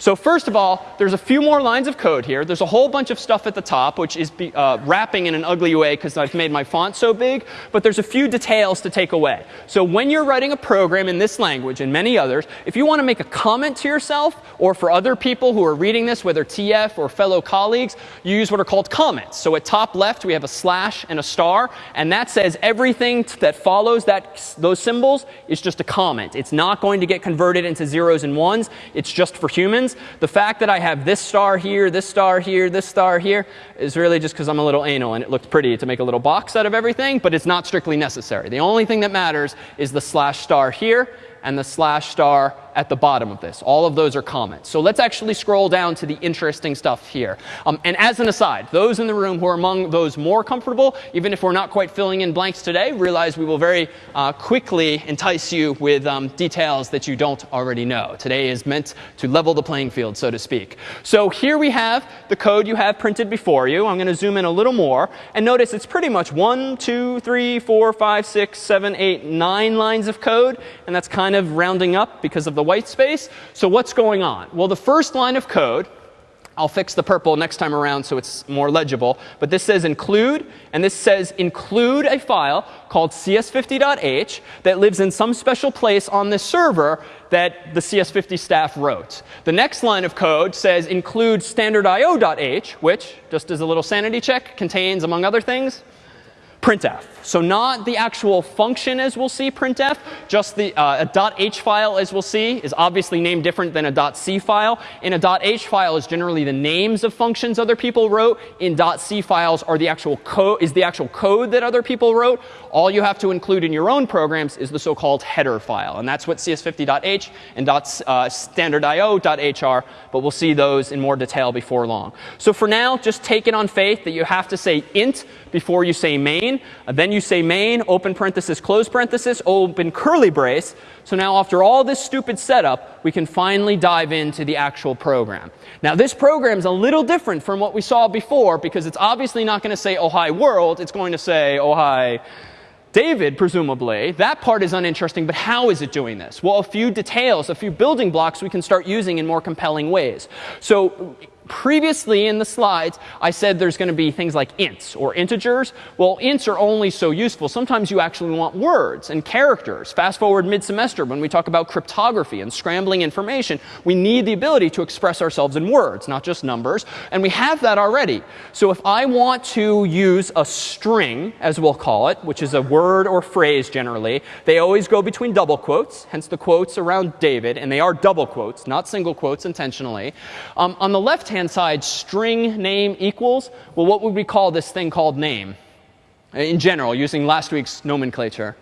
So first of all, there's a few more lines of code here. There's a whole bunch of stuff at the top, which is be, uh, wrapping in an ugly way because I've made my font so big. But there's a few details to take away. So when you're writing a program in this language and many others, if you want to make a comment to yourself or for other people who are reading this, whether TF or fellow colleagues, you use what are called comments. So at top left, we have a slash and a star. And that says everything that follows that, those symbols is just a comment. It's not going to get converted into zeros and ones. It's just for humans. The fact that I have this star here, this star here, this star here is really just because I'm a little anal and it looked pretty to make a little box out of everything, but it's not strictly necessary. The only thing that matters is the slash star here and the slash star at the bottom of this. All of those are comments. So let's actually scroll down to the interesting stuff here. Um, and as an aside, those in the room who are among those more comfortable, even if we're not quite filling in blanks today, realize we will very uh, quickly entice you with um, details that you don't already know. Today is meant to level the playing field, so to speak. So here we have the code you have printed before you. I'm going to zoom in a little more. And notice it's pretty much one, two, three, four, five, six, seven, eight, nine lines of code. And that's kind of rounding up because of the white space. So what's going on? Well, the first line of code, I'll fix the purple next time around so it's more legible. But this says include, and this says include a file called cs50.h that lives in some special place on this server that the CS50 staff wrote. The next line of code says include standardio.h, which, just as a little sanity check, contains, among other things, printf. So not the actual function as we'll see, printf, just the uh, a .h file as we'll see is obviously named different than a .c file. In a .h file is generally the names of functions other people wrote. In dot .c files are the actual code is the actual code that other people wrote. All you have to include in your own programs is the so-called header file. And that's what cs50.h and uh, are. But we'll see those in more detail before long. So for now, just take it on faith that you have to say int before you say main. Uh, then you say main, open parenthesis, close parenthesis, open curly brace. So now after all this stupid setup, we can finally dive into the actual program. Now this program is a little different from what we saw before because it's obviously not going to say oh hi world. It's going to say oh hi David, presumably, that part is uninteresting, but how is it doing this? Well, a few details, a few building blocks we can start using in more compelling ways. So previously in the slides, I said there's going to be things like ints or integers. Well, ints are only so useful. Sometimes you actually want words and characters. Fast forward mid-semester when we talk about cryptography and scrambling information, we need the ability to express ourselves in words, not just numbers. And we have that already. So if I want to use a string, as we'll call it, which is a word or phrase generally, they always go between double quotes, hence the quotes around David. And they are double quotes, not single quotes intentionally. Um, on the left hand hand side string name equals, well, what would we call this thing called name in general, using last week's nomenclature?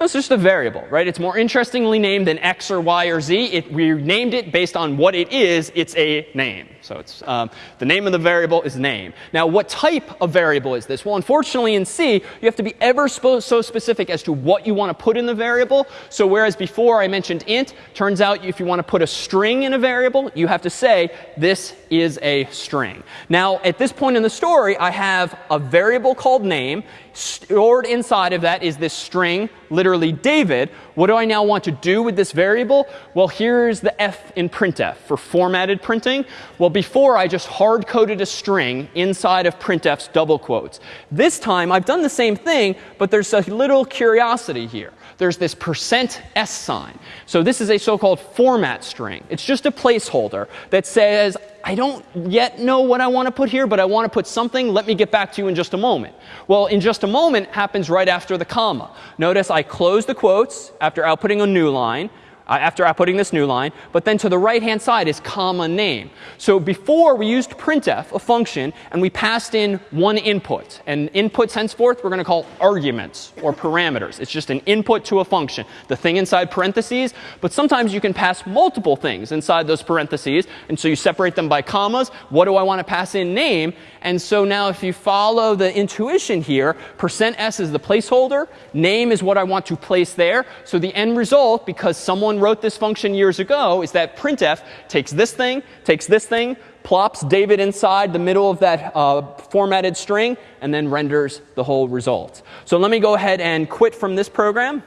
It's just a variable, right? It's more interestingly named than x or y or z. It, we named it based on what it is. It's a name. So it's um, the name of the variable is name. Now, what type of variable is this? Well, unfortunately, in C, you have to be ever so specific as to what you want to put in the variable. So whereas before I mentioned int, turns out if you want to put a string in a variable, you have to say this is a string. Now, at this point in the story, I have a variable called name. Stored inside of that is this string, literally David. What do I now want to do with this variable? Well, here's the F in printf for formatted printing. Well, before I just hard coded a string inside of printf's double quotes. This time I've done the same thing, but there's a little curiosity here there's this percent %s sign. So this is a so-called format string. It's just a placeholder that says, I don't yet know what I want to put here, but I want to put something. Let me get back to you in just a moment. Well, in just a moment happens right after the comma. Notice I close the quotes after outputting a new line Uh, after outputting this new line. But then to the right-hand side is comma name. So before we used printf, a function, and we passed in one input. And inputs henceforth we're going to call arguments or parameters. It's just an input to a function, the thing inside parentheses. But sometimes you can pass multiple things inside those parentheses. And so you separate them by commas. What do I want to pass in name? And so now if you follow the intuition here, percent %s is the placeholder. Name is what I want to place there. So the end result, because someone wrote this function years ago, is that printf takes this thing, takes this thing, plops David inside the middle of that uh, formatted string, and then renders the whole result. So let me go ahead and quit from this program.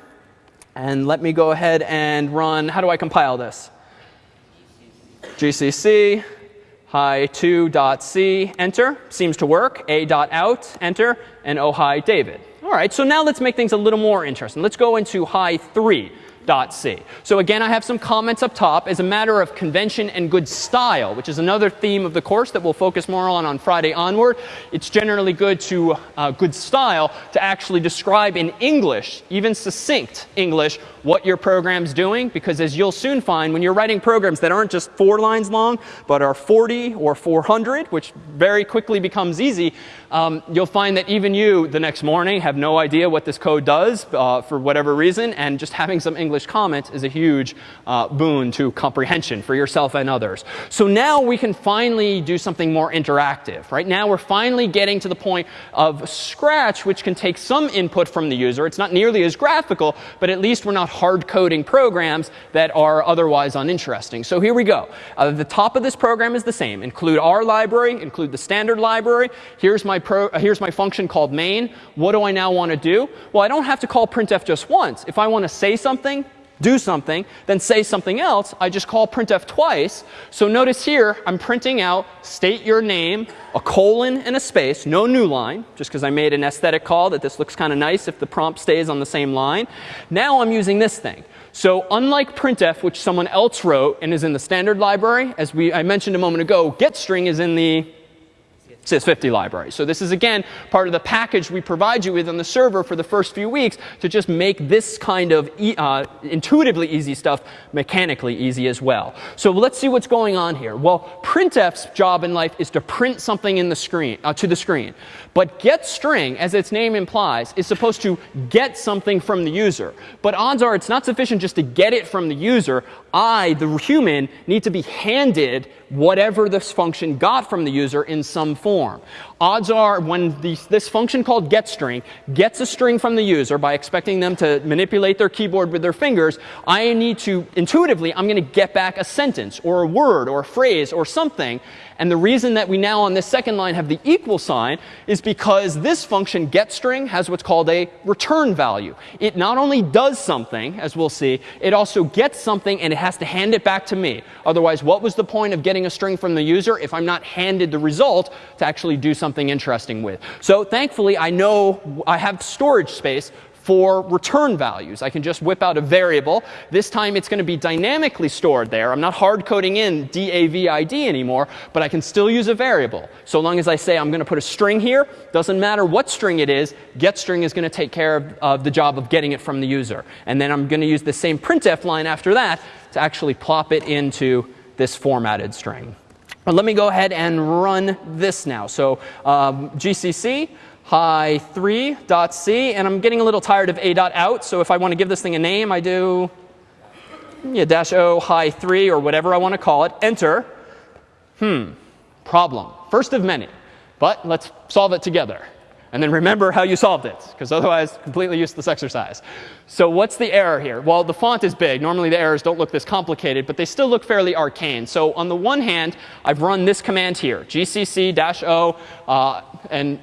And let me go ahead and run, how do I compile this? gcc hi2.c, enter. Seems to work. a.out, enter. And oh hi David. All right, so now let's make things a little more interesting. Let's go into hi3. C. So again, I have some comments up top as a matter of convention and good style, which is another theme of the course that we'll focus more on on Friday onward. It's generally good to uh, good style to actually describe in English, even succinct English, what your program's doing because as you'll soon find when you're writing programs that aren't just four lines long but are 40 or 400 which very quickly becomes easy um, you'll find that even you the next morning have no idea what this code does uh, for whatever reason and just having some English comments is a huge uh, boon to comprehension for yourself and others. So now we can finally do something more interactive. Right now we're finally getting to the point of Scratch which can take some input from the user. It's not nearly as graphical but at least we're not hard coding programs that are otherwise uninteresting. So here we go. Uh, the top of this program is the same. Include our library, include the standard library. Here's my, pro, uh, here's my function called main. What do I now want to do? Well, I don't have to call printf just once. If I want to say something, do something, then say something else, I just call printf twice. So notice here, I'm printing out state your name, a colon and a space, no new line, just because I made an aesthetic call that this looks kind of nice if the prompt stays on the same line. Now I'm using this thing. So unlike printf, which someone else wrote and is in the standard library, as we, I mentioned a moment ago, getString is in the CS50 library. So this is, again, part of the package we provide you with on the server for the first few weeks to just make this kind of e uh, intuitively easy stuff mechanically easy as well. So let's see what's going on here. Well, printf's job in life is to print something in the screen, uh, to the screen. But getString, as its name implies, is supposed to get something from the user. But odds are it's not sufficient just to get it from the user. I, the human, need to be handed whatever this function got from the user in some form. Odds are when this function called getString gets a string from the user by expecting them to manipulate their keyboard with their fingers, I need to intuitively, I'm going to get back a sentence or a word or a phrase or something. And the reason that we now on this second line have the equal sign is because this function getString has what's called a return value. It not only does something, as we'll see, it also gets something and it has to hand it back to me. Otherwise, what was the point of getting a string from the user if I'm not handed the result to actually do something interesting with? So thankfully, I know I have storage space for return values. I can just whip out a variable. This time it's going to be dynamically stored there. I'm not hard coding in DAVID anymore, but I can still use a variable. So long as I say I'm going to put a string here, doesn't matter what string it is, getString is going to take care of, of the job of getting it from the user. And then I'm going to use the same printf line after that to actually plop it into this formatted string. But let me go ahead and run this now. So um, GCC hi3.c. And I'm getting a little tired of a.out. So if I want to give this thing a name, I do yeah, dash o hi3 or whatever I want to call it. Enter. Hmm. Problem. First of many. But let's solve it together. And then remember how you solved it, because otherwise, completely useless exercise. So what's the error here? Well, the font is big. Normally, the errors don't look this complicated, but they still look fairly arcane. So on the one hand, I've run this command here, gcc-o, uh, and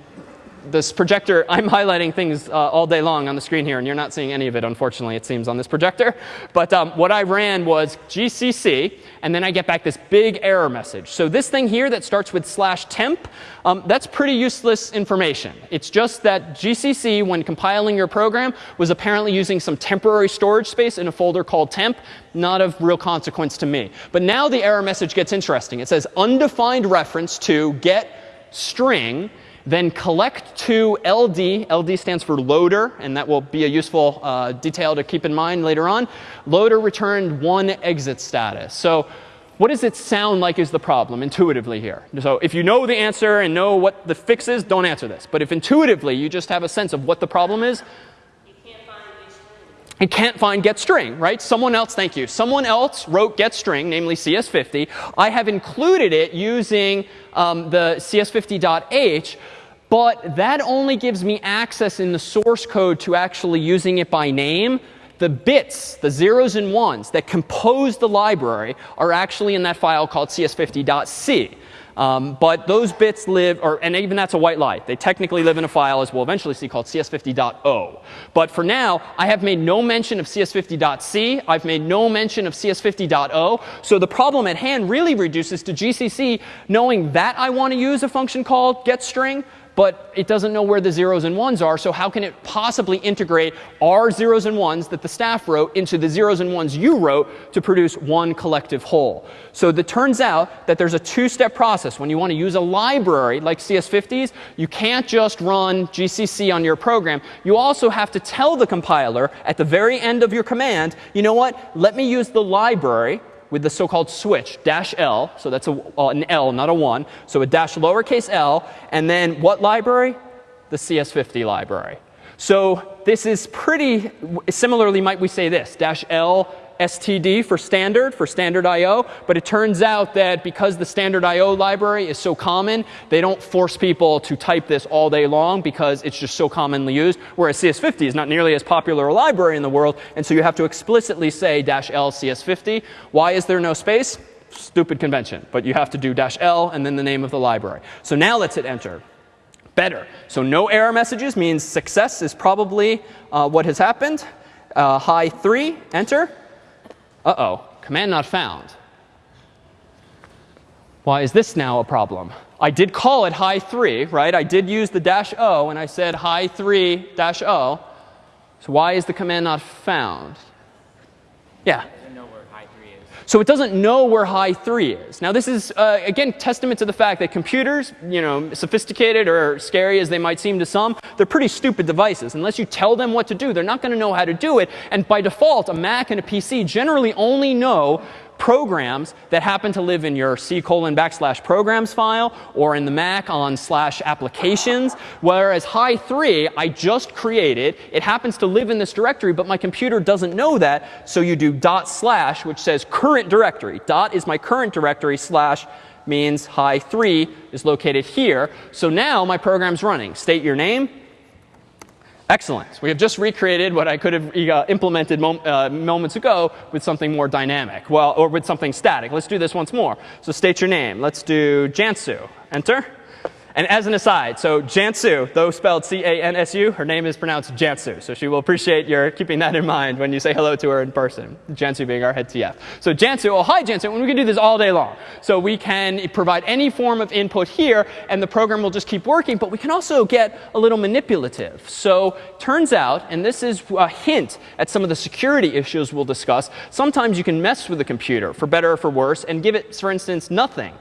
this projector, I'm highlighting things uh, all day long on the screen here, and you're not seeing any of it, unfortunately, it seems, on this projector. But um, what I ran was GCC, and then I get back this big error message. So this thing here that starts with slash temp, um, that's pretty useless information. It's just that GCC, when compiling your program, was apparently using some temporary storage space in a folder called temp. Not of real consequence to me. But now the error message gets interesting. It says undefined reference to get string then collect to LD. LD stands for loader, and that will be a useful uh, detail to keep in mind later on. Loader returned one exit status. So what does it sound like is the problem intuitively here? So if you know the answer and know what the fix is, don't answer this. But if intuitively you just have a sense of what the problem is, it can't find getString, right? Someone else, thank you. Someone else wrote getString, namely CS50. I have included it using um, the cs50.h, but that only gives me access in the source code to actually using it by name. The bits, the zeros and ones that compose the library are actually in that file called cs50.c. Um, but those bits live, or, and even that's a white lie. They technically live in a file, as we'll eventually see, called cs50.o. But for now, I have made no mention of cs50.c. I've made no mention of cs50.o. So the problem at hand really reduces to GCC knowing that I want to use a function called getString, but it doesn't know where the zeros and ones are. So how can it possibly integrate our zeros and ones that the staff wrote into the zeros and ones you wrote to produce one collective whole? So it turns out that there's a two-step process. When you want to use a library like CS50s, you can't just run GCC on your program. You also have to tell the compiler at the very end of your command, you know what, let me use the library with the so-called switch, dash L. So that's a, uh, an L, not a 1. So a dash lowercase l. And then what library? The CS50 library. So this is pretty, similarly might we say this, dash L std for standard, for standard IO. But it turns out that because the standard IO library is so common, they don't force people to type this all day long because it's just so commonly used. Whereas CS50 is not nearly as popular a library in the world. And so you have to explicitly say dash L CS50. Why is there no space? Stupid convention. But you have to do dash L and then the name of the library. So now let's hit enter better. So no error messages means success is probably uh, what has happened. Uh, hi 3, enter. Uh-oh, command not found. Why is this now a problem? I did call it high 3, right? I did use the dash o, and I said high 3 dash o. So why is the command not found? Yeah. So it doesn't know where high 3 is. Now this is, uh, again, testament to the fact that computers, you know, sophisticated or scary as they might seem to some, they're pretty stupid devices. Unless you tell them what to do, they're not going to know how to do it. And by default, a Mac and a PC generally only know programs that happen to live in your C colon backslash programs file or in the Mac on slash applications. Whereas high 3, I just created. It happens to live in this directory, but my computer doesn't know that. So you do dot slash, which says current directory. Dot is my current directory slash means high 3 is located here. So now my program's running. State your name, Excellent. We have just recreated what I could have uh, implemented mom uh, moments ago with something more dynamic, well, or with something static. Let's do this once more. So state your name. Let's do Jansu. Enter. And as an aside, so Jansu, though spelled C-A-N-S-U, her name is pronounced Jansu. So she will appreciate your keeping that in mind when you say hello to her in person. Jansu being our head TF. So Jansu, oh hi Jansu, and we can do this all day long. So we can provide any form of input here, and the program will just keep working. But we can also get a little manipulative. So turns out, and this is a hint at some of the security issues we'll discuss, sometimes you can mess with the computer, for better or for worse, and give it, for instance, nothing.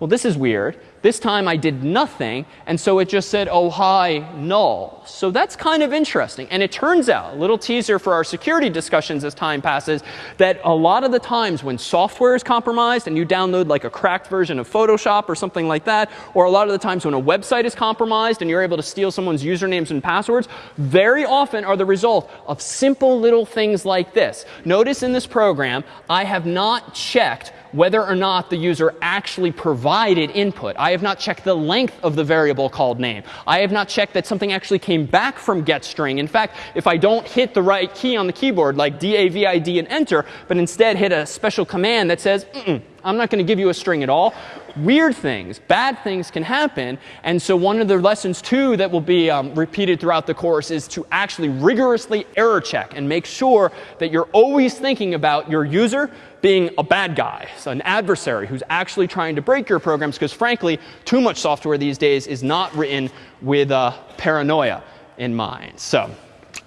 Well, this is weird. This time I did nothing, and so it just said, oh, hi, null. So that's kind of interesting. And it turns out, a little teaser for our security discussions as time passes, that a lot of the times when software is compromised and you download like a cracked version of Photoshop or something like that, or a lot of the times when a website is compromised and you're able to steal someone's usernames and passwords, very often are the result of simple little things like this. Notice in this program, I have not checked whether or not the user actually provided input. I have not checked the length of the variable called name. I have not checked that something actually came back from getString. In fact, if I don't hit the right key on the keyboard, like D-A-V-I-D and enter, but instead hit a special command that says, mm -mm, I'm not going to give you a string at all, weird things, bad things can happen. And so one of the lessons, too, that will be um, repeated throughout the course is to actually rigorously error check and make sure that you're always thinking about your user being a bad guy, so an adversary who's actually trying to break your programs because frankly, too much software these days is not written with uh, paranoia in mind. So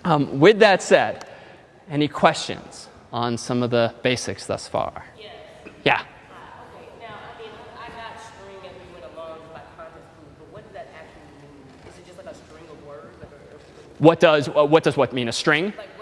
um, with that said, any questions on some of the basics thus far? Yes. Yeah. What does, uh, what does what mean? A string? Like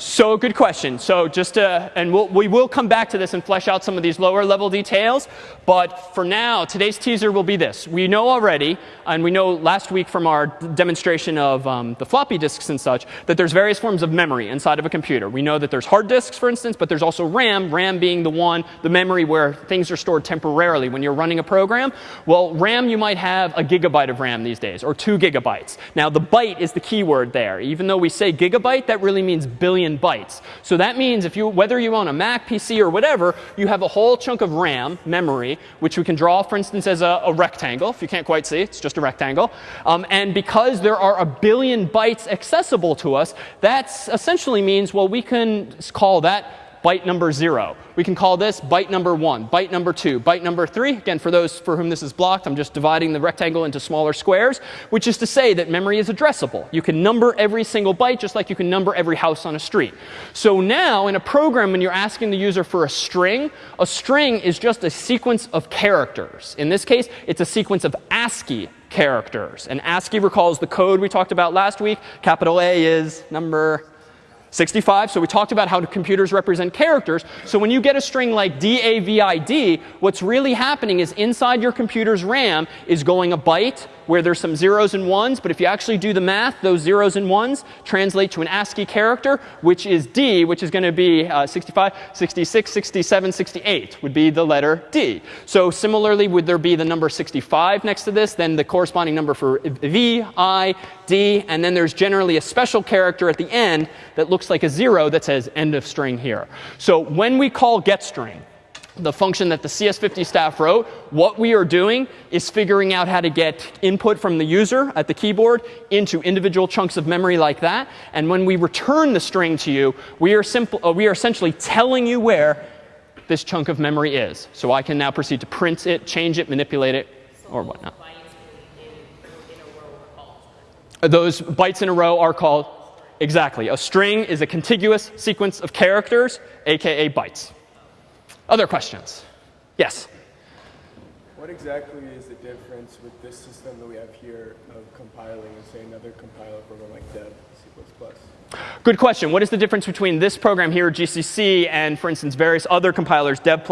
so good question. So just to, and we'll, we will come back to this and flesh out some of these lower level details. But for now, today's teaser will be this. We know already, and we know last week from our demonstration of um, the floppy disks and such, that there's various forms of memory inside of a computer. We know that there's hard disks, for instance, but there's also RAM, RAM being the one, the memory where things are stored temporarily when you're running a program. Well, RAM, you might have a gigabyte of RAM these days, or two gigabytes. Now, the byte is the keyword there. Even though we say gigabyte, that really means billion billion bytes. So that means if you, whether you own a Mac, PC, or whatever, you have a whole chunk of RAM, memory, which we can draw, for instance, as a, a rectangle. If you can't quite see, it's just a rectangle. Um, and because there are a billion bytes accessible to us, that essentially means, well, we can call that byte number 0. We can call this byte number 1, byte number 2, byte number 3. Again, for those for whom this is blocked, I'm just dividing the rectangle into smaller squares, which is to say that memory is addressable. You can number every single byte just like you can number every house on a street. So now in a program, when you're asking the user for a string, a string is just a sequence of characters. In this case, it's a sequence of ASCII characters. And ASCII recalls the code we talked about last week. Capital A is number 65. So we talked about how computers represent characters. So when you get a string like DAVID, what's really happening is inside your computer's RAM is going a byte where there's some zeros and ones. But if you actually do the math, those zeros and ones translate to an ASCII character, which is D, which is going to be uh, 65, 66, 67, 68 would be the letter D. So similarly, would there be the number 65 next to this, then the corresponding number for V, I, D, and then there's generally a special character at the end that looks like a zero that says end of string here. So when we call getString, the function that the CS50 staff wrote, what we are doing is figuring out how to get input from the user at the keyboard into individual chunks of memory like that. And when we return the string to you, we are, simple, uh, we are essentially telling you where this chunk of memory is. So I can now proceed to print it, change it, manipulate it, or whatnot. Those bytes in a row are called, exactly. A string is a contiguous sequence of characters, aka bytes. Other questions? Yes? What exactly is the difference with this system that we have here of compiling and say another compiler program like Dev C++? Good question. What is the difference between this program here, GCC, and, for instance, various other compilers, Dev++,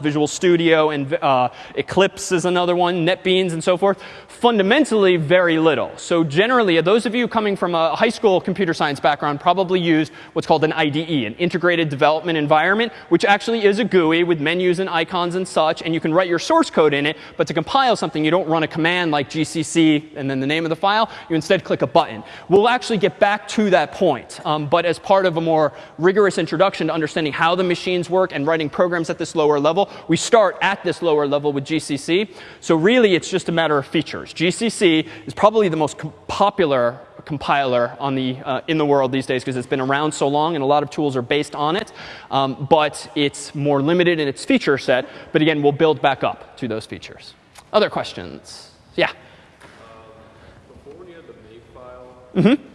Visual Studio, and uh, Eclipse is another one, NetBeans, and so forth? Fundamentally, very little. So generally, those of you coming from a high school computer science background probably used what's called an IDE, an integrated development environment, which actually is a GUI with menus and icons and such, and you can write your source code in it. But to compile something, you don't run a command like GCC and then the name of the file. You instead click a button. We'll actually get back to that point Um, but as part of a more rigorous introduction to understanding how the machines work and writing programs at this lower level, we start at this lower level with GCC. So really, it's just a matter of features. GCC is probably the most popular compiler on the, uh, in the world these days because it's been around so long and a lot of tools are based on it. Um, but it's more limited in its feature set. But again, we'll build back up to those features. Other questions? Yeah? Um, before you had the makefile, mm -hmm.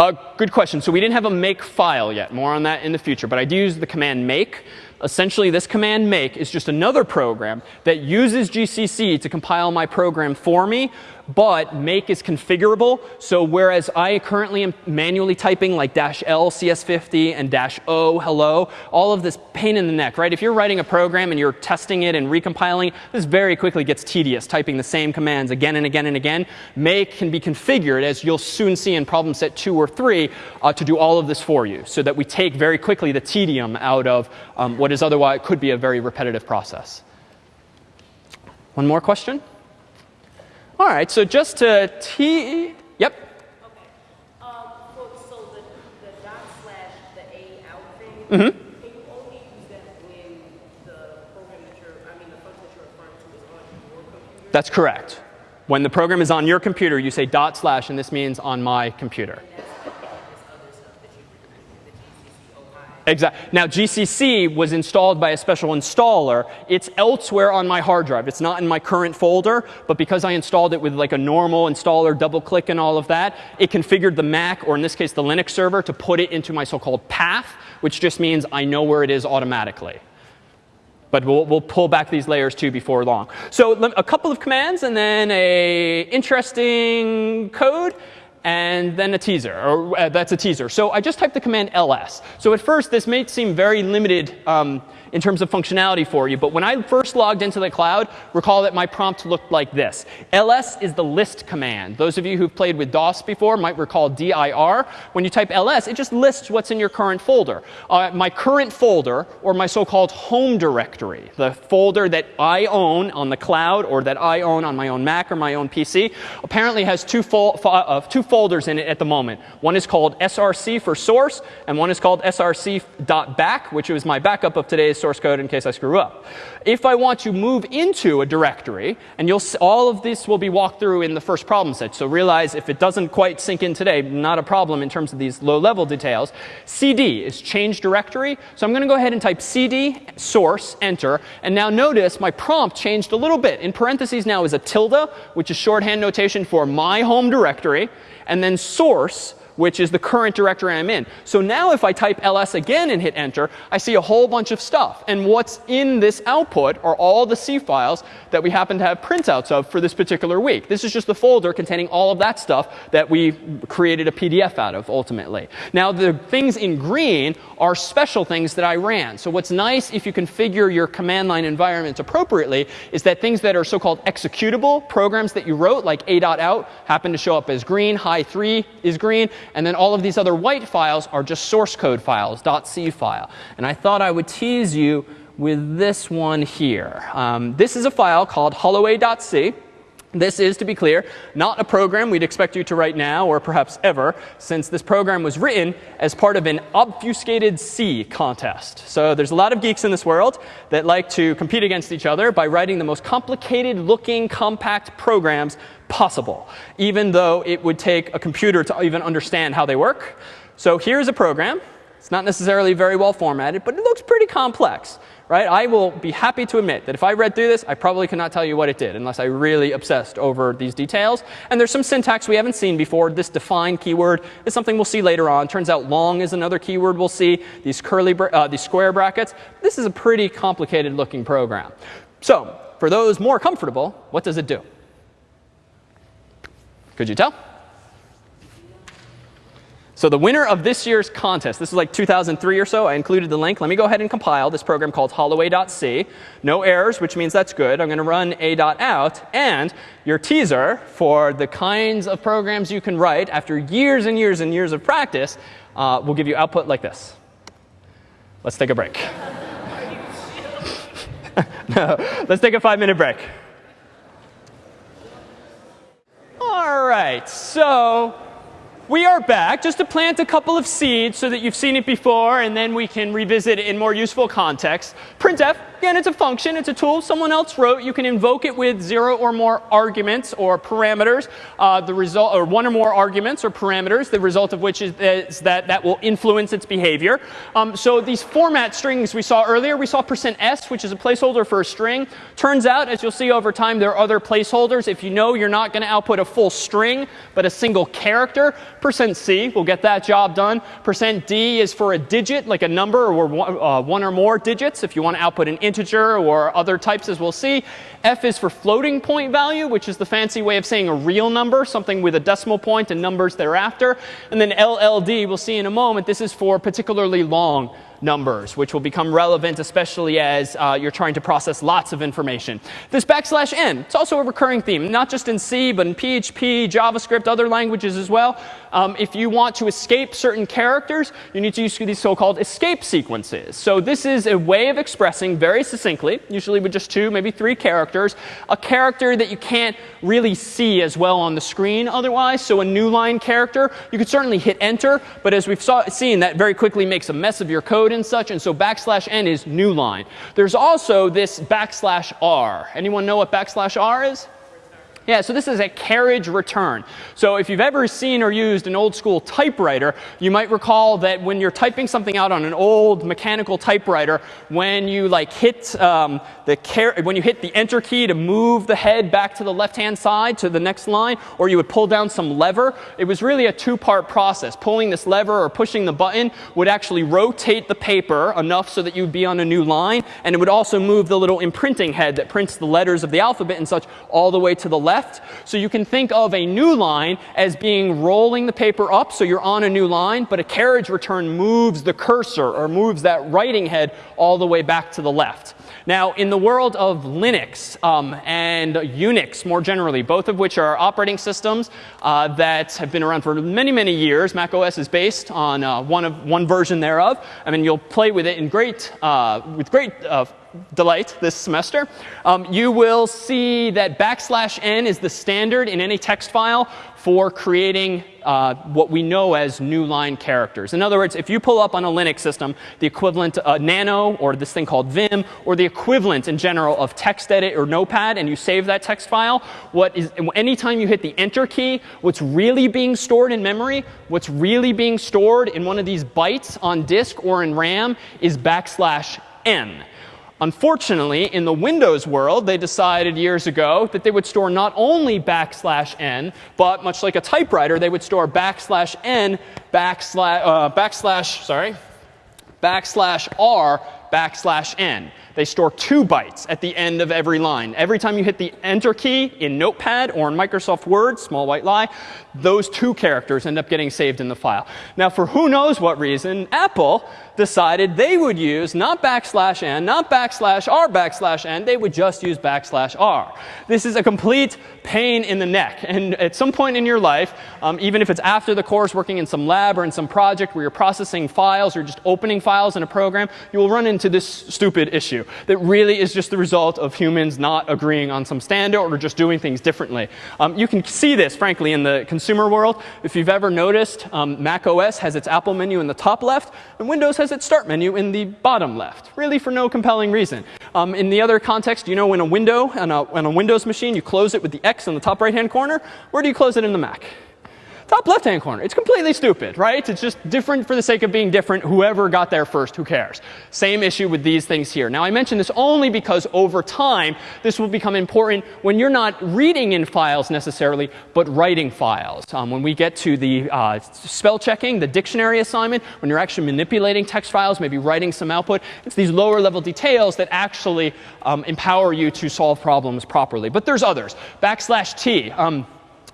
Uh, good question. So we didn't have a make file yet. More on that in the future. But I do use the command make. Essentially, this command make is just another program that uses GCC to compile my program for me but make is configurable. So whereas I currently am manually typing like dash L CS50 and dash O hello, all of this pain in the neck, right? If you're writing a program and you're testing it and recompiling, this very quickly gets tedious, typing the same commands again and again and again. Make can be configured, as you'll soon see in problem set two or three, uh, to do all of this for you so that we take very quickly the tedium out of um, what is otherwise could be a very repetitive process. One more question? All right, so just to T, yep. Okay. Um, so the, the dot slash, the A out thing, mm -hmm. can you only use that when the program that you're, I mean, the function that you're referring to is on your computer? That's correct. When the program is on your computer, you say dot slash, and this means on my computer. Exactly. Now, GCC was installed by a special installer. It's elsewhere on my hard drive. It's not in my current folder, but because I installed it with like a normal installer, double click and all of that, it configured the Mac, or in this case the Linux server, to put it into my so-called path, which just means I know where it is automatically. But we'll, we'll, pull back these layers too before long. So a couple of commands and then a interesting code and then a teaser, or uh, that's a teaser. So I just typed the command ls. So at first, this may seem very limited um, in terms of functionality for you. But when I first logged into the cloud, recall that my prompt looked like this. ls is the list command. Those of you who've played with DOS before might recall dir. When you type ls, it just lists what's in your current folder. Uh, my current folder, or my so-called home directory, the folder that I own on the cloud or that I own on my own Mac or my own PC, apparently has two, fol uh, two folders in it at the moment. One is called src for source, and one is called src.back, which was my backup of today's source code in case I screw up. If I want to move into a directory, and you'll all of this will be walked through in the first problem set. So realize if it doesn't quite sink in today, not a problem in terms of these low-level details. cd is change directory. So I'm going to go ahead and type cd source, enter. And now notice my prompt changed a little bit. In parentheses now is a tilde, which is shorthand notation for my home directory. And then source, which is the current directory I'm in. So now if I type ls again and hit enter, I see a whole bunch of stuff. And what's in this output are all the C files that we happen to have printouts of for this particular week. This is just the folder containing all of that stuff that we created a PDF out of ultimately. Now the things in green are special things that I ran. So what's nice if you configure your command line environment appropriately is that things that are so-called executable programs that you wrote, like a.out, happen to show up as green. high 3 is green. And then all of these other white files are just source code files, .c file. And I thought I would tease you with this one here. Um, this is a file called holloway.c. This is, to be clear, not a program we'd expect you to write now or perhaps ever, since this program was written as part of an obfuscated C contest. So there's a lot of geeks in this world that like to compete against each other by writing the most complicated looking compact programs possible, even though it would take a computer to even understand how they work. So here's a program. It's not necessarily very well formatted, but it looks pretty complex right? I will be happy to admit that if I read through this, I probably could not tell you what it did unless I really obsessed over these details. And there's some syntax we haven't seen before. This define keyword is something we'll see later on. Turns out long is another keyword we'll see. These curly, uh, these square brackets. This is a pretty complicated looking program. So for those more comfortable, what does it do? Could you tell? So the winner of this year's contest, this was like 2003 or so. I included the link. Let me go ahead and compile this program called holloway.c. No errors, which means that's good. I'm going to run a.out. And your teaser for the kinds of programs you can write after years and years and years of practice uh, will give you output like this. Let's take a break. no, let's take a five minute break. All right, so we are back just to plant a couple of seeds so that you've seen it before and then we can revisit it in more useful context. Printf Again, it's a function. It's a tool someone else wrote. You can invoke it with zero or more arguments or parameters. Uh, the result, or one or more arguments or parameters. The result of which is, is that that will influence its behavior. Um, so these format strings we saw earlier, we saw percent %s, which is a placeholder for a string. Turns out, as you'll see over time, there are other placeholders. If you know you're not going to output a full string, but a single character, percent %c will get that job done. Percent %d is for a digit, like a number or one, uh, one or more digits. If you want to output an integer or other types as we'll see. F is for floating point value, which is the fancy way of saying a real number, something with a decimal point and numbers thereafter. And then LLD, we'll see in a moment, this is for particularly long numbers, which will become relevant especially as uh, you're trying to process lots of information. This backslash n, it's also a recurring theme, not just in C, but in PHP, JavaScript, other languages as well. Um, if you want to escape certain characters, you need to use these so-called escape sequences. So this is a way of expressing very succinctly, usually with just two, maybe three characters, a character that you can't really see as well on the screen otherwise. So a new line character, you could certainly hit enter, but as we've saw, seen, that very quickly makes a mess of your code code and such. And so backslash n is new line. There's also this backslash r. Anyone know what backslash r is? Yeah, so this is a carriage return. So if you've ever seen or used an old school typewriter, you might recall that when you're typing something out on an old mechanical typewriter, when you like hit um, the when you hit the enter key to move the head back to the left hand side to the next line, or you would pull down some lever, it was really a two part process. Pulling this lever or pushing the button would actually rotate the paper enough so that you'd be on a new line, and it would also move the little imprinting head that prints the letters of the alphabet and such all the way to the left left. So you can think of a new line as being rolling the paper up, so you're on a new line, but a carriage return moves the cursor or moves that writing head all the way back to the left. Now, in the world of Linux um, and Unix more generally, both of which are operating systems uh, that have been around for many, many years, Mac OS is based on uh, one, of, one version thereof. I mean, you'll play with it in great, uh, with great uh, delight this semester, um, you will see that backslash n is the standard in any text file for creating uh, what we know as new line characters. In other words, if you pull up on a Linux system the equivalent uh, Nano or this thing called Vim or the equivalent in general of TextEdit or Notepad and you save that text file, what is anytime you hit the Enter key, what's really being stored in memory, what's really being stored in one of these bytes on disk or in RAM is backslash n. Unfortunately, in the Windows world, they decided years ago that they would store not only backslash n, but much like a typewriter, they would store backslash n backslash, uh, backslash, sorry, backslash r backslash n. They store two bytes at the end of every line. Every time you hit the Enter key in Notepad or in Microsoft Word, small white lie, those two characters end up getting saved in the file. Now, for who knows what reason, Apple decided they would use not backslash n, not backslash r backslash n, they would just use backslash r. This is a complete pain in the neck. And at some point in your life, um, even if it's after the course, working in some lab or in some project where you're processing files or just opening files in a program, you will run into this stupid issue that really is just the result of humans not agreeing on some standard or just doing things differently. Um, you can see this, frankly, in the consumer world. If you've ever noticed, um, Mac OS has its Apple menu in the top left, and Windows has its Start menu in the bottom left, really for no compelling reason. Um, in the other context, you know when a window on a, on a Windows machine, you close it with the X in the top right-hand corner. Where do you close it in the Mac? Top left hand corner. It's completely stupid, right? It's just different for the sake of being different. Whoever got there first, who cares? Same issue with these things here. Now, I mention this only because over time, this will become important when you're not reading in files necessarily, but writing files. Um, when we get to the uh, spell checking, the dictionary assignment, when you're actually manipulating text files, maybe writing some output, it's these lower level details that actually um, empower you to solve problems properly. But there's others. Backslash T. Um,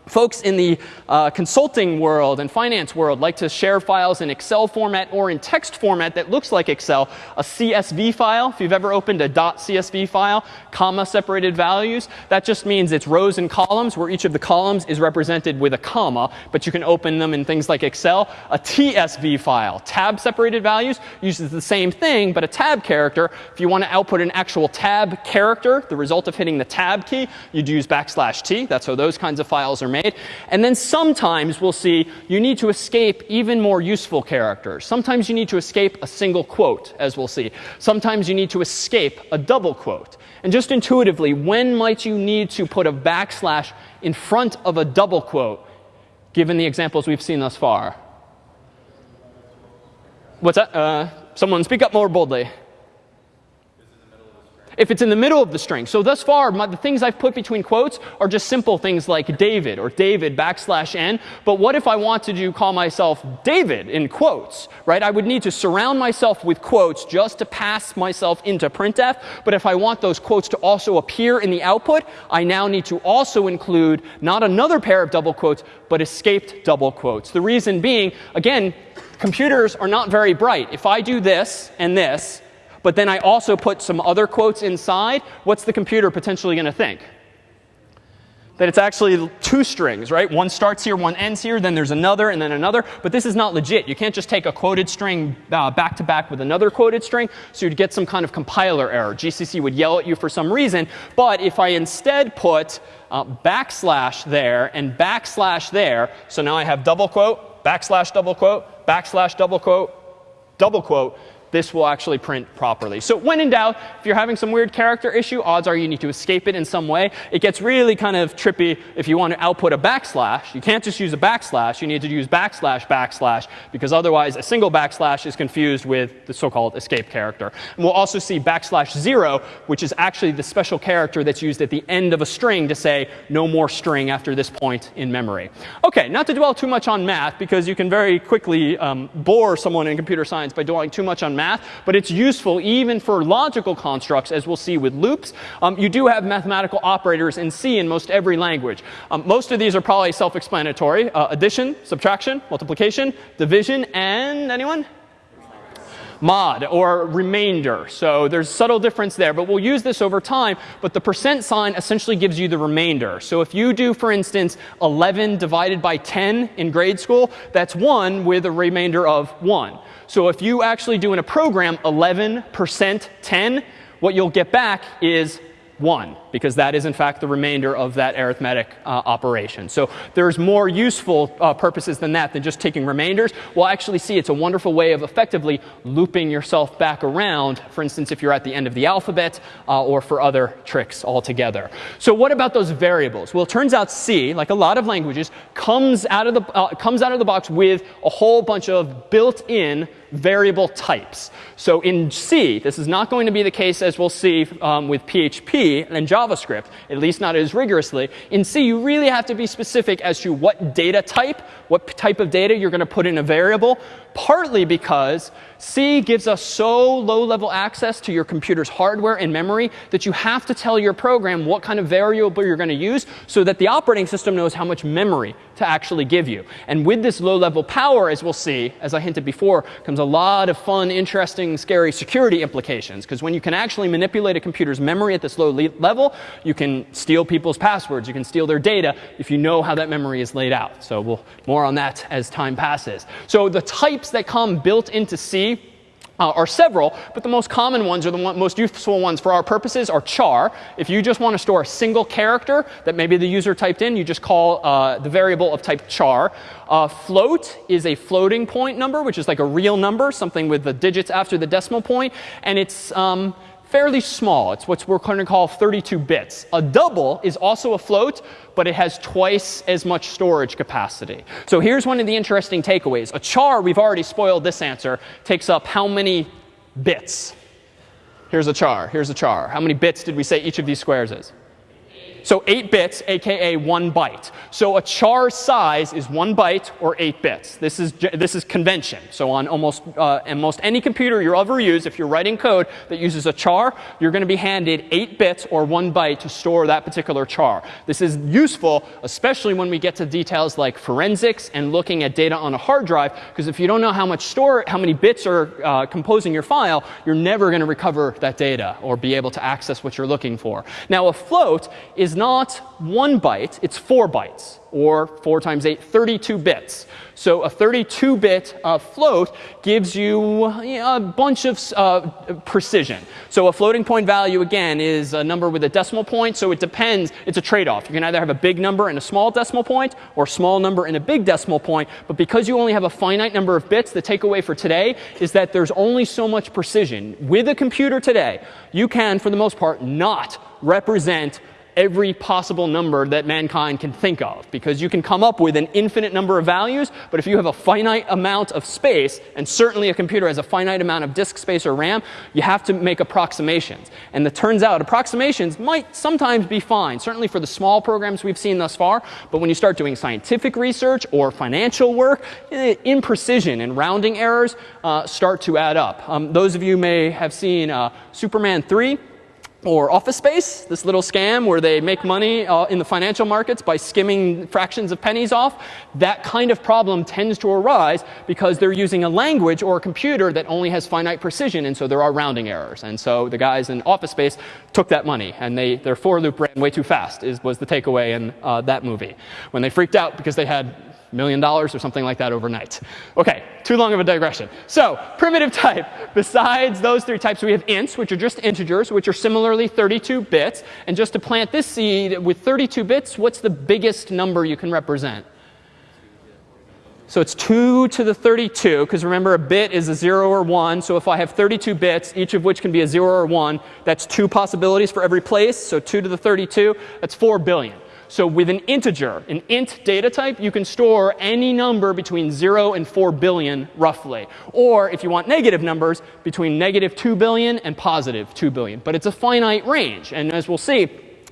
Folks in the uh, consulting world and finance world like to share files in Excel format or in text format that looks like Excel. A CSV file, if you've ever opened a .csv file, comma separated values, that just means it's rows and columns where each of the columns is represented with a comma, but you can open them in things like Excel. A TSV file, tab separated values, uses the same thing, but a tab character. If you want to output an actual tab character, the result of hitting the tab key, you'd use backslash t. That's how those kinds of files are made. And then sometimes we'll see you need to escape even more useful characters. Sometimes you need to escape a single quote, as we'll see. Sometimes you need to escape a double quote. And just intuitively, when might you need to put a backslash in front of a double quote, given the examples we've seen thus far? What's that? Uh, someone speak up more boldly if it's in the middle of the string. So thus far, my, the things I've put between quotes are just simple things like David or David backslash n. But what if I wanted to call myself David in quotes, right? I would need to surround myself with quotes just to pass myself into printf. But if I want those quotes to also appear in the output, I now need to also include not another pair of double quotes, but escaped double quotes. The reason being, again, computers are not very bright. If I do this and this, but then I also put some other quotes inside, what's the computer potentially going to think? That it's actually two strings, right? One starts here, one ends here, then there's another, and then another. But this is not legit. You can't just take a quoted string uh, back to back with another quoted string. So you'd get some kind of compiler error. GCC would yell at you for some reason. But if I instead put uh, backslash there and backslash there, so now I have double quote, backslash double quote, backslash double quote, double quote, this will actually print properly. So when in doubt, if you're having some weird character issue, odds are you need to escape it in some way. It gets really kind of trippy if you want to output a backslash. You can't just use a backslash. You need to use backslash backslash because otherwise a single backslash is confused with the so-called escape character. And we'll also see backslash zero, which is actually the special character that's used at the end of a string to say no more string after this point in memory. OK, not to dwell too much on math because you can very quickly um, bore someone in computer science by dwelling too much on math math, but it's useful even for logical constructs, as we'll see with loops. Um, you do have mathematical operators in C in most every language. Um, most of these are probably self-explanatory. Uh, addition, subtraction, multiplication, division, and anyone? Mod or remainder. So there's subtle difference there, but we'll use this over time. But the percent sign essentially gives you the remainder. So if you do, for instance, 11 divided by 10 in grade school, that's 1 with a remainder of 1. So if you actually do in a program 11% 10, what you'll get back is 1 because that is in fact the remainder of that arithmetic uh, operation. So there's more useful uh, purposes than that than just taking remainders. We'll actually see it's a wonderful way of effectively looping yourself back around, for instance, if you're at the end of the alphabet uh, or for other tricks altogether. So what about those variables? Well, it turns out C, like a lot of languages, comes out of the, uh, comes out of the box with a whole bunch of built-in variable types. So in C, this is not going to be the case as we'll see um, with PHP and Java JavaScript, at least not as rigorously. In C, you really have to be specific as to what data type, what type of data you're going to put in a variable, partly because C gives us so low level access to your computer's hardware and memory that you have to tell your program what kind of variable you're going to use so that the operating system knows how much memory to actually give you. And with this low level power, as we'll see, as I hinted before, comes a lot of fun, interesting, scary security implications. Because when you can actually manipulate a computer's memory at this low level, you can steal people's passwords. You can steal their data if you know how that memory is laid out. So we'll more on that as time passes. So the types that come built into C uh, are several, but the most common ones or the one, most useful ones for our purposes are char. If you just want to store a single character that maybe the user typed in, you just call uh, the variable of type char. Uh, float is a floating point number, which is like a real number, something with the digits after the decimal point, and it's um, fairly small. It's what we're going to call 32 bits. A double is also a float, but it has twice as much storage capacity. So here's one of the interesting takeaways. A char, we've already spoiled this answer, takes up how many bits? Here's a char. Here's a char. How many bits did we say each of these squares is? So 8 bits, aka 1 byte. So a char size is 1 byte or 8 bits. This is, this is convention. So on almost, uh, almost any computer you'll ever use, if you're writing code that uses a char, you're going to be handed 8 bits or 1 byte to store that particular char. This is useful, especially when we get to details like forensics and looking at data on a hard drive, because if you don't know how much store, how many bits are uh, composing your file, you're never going to recover that data or be able to access what you're looking for. Now a float is not one byte, it's four bytes, or 4 times 8, 32 bits. So a 32-bit uh, float gives you, you a bunch of uh, precision. So a floating point value, again, is a number with a decimal point. So it depends. It's a trade-off. You can either have a big number and a small decimal point, or a small number and a big decimal point. But because you only have a finite number of bits, the takeaway for today is that there's only so much precision. With a computer today, you can, for the most part, not represent every possible number that mankind can think of. Because you can come up with an infinite number of values, but if you have a finite amount of space, and certainly a computer has a finite amount of disk space or RAM, you have to make approximations. And it turns out approximations might sometimes be fine, certainly for the small programs we've seen thus far. But when you start doing scientific research or financial work, eh, imprecision and rounding errors uh, start to add up. Um, those of you may have seen uh, Superman 3 or Office Space, this little scam where they make money uh, in the financial markets by skimming fractions of pennies off, that kind of problem tends to arise because they're using a language or a computer that only has finite precision, and so there are rounding errors. And so the guys in Office Space took that money, and they, their for loop ran way too fast, is, was the takeaway in uh, that movie. When they freaked out because they had million dollars or something like that overnight. OK, too long of a digression. So primitive type, besides those three types, we have ints, which are just integers, which are similarly 32 bits. And just to plant this seed with 32 bits, what's the biggest number you can represent? So it's 2 to the 32, because remember a bit is a 0 or 1. So if I have 32 bits, each of which can be a 0 or 1, that's two possibilities for every place. So 2 to the 32, that's 4 billion. So with an integer, an int data type, you can store any number between 0 and 4 billion, roughly. Or if you want negative numbers, between negative 2 billion and positive 2 billion. But it's a finite range. And as we'll see,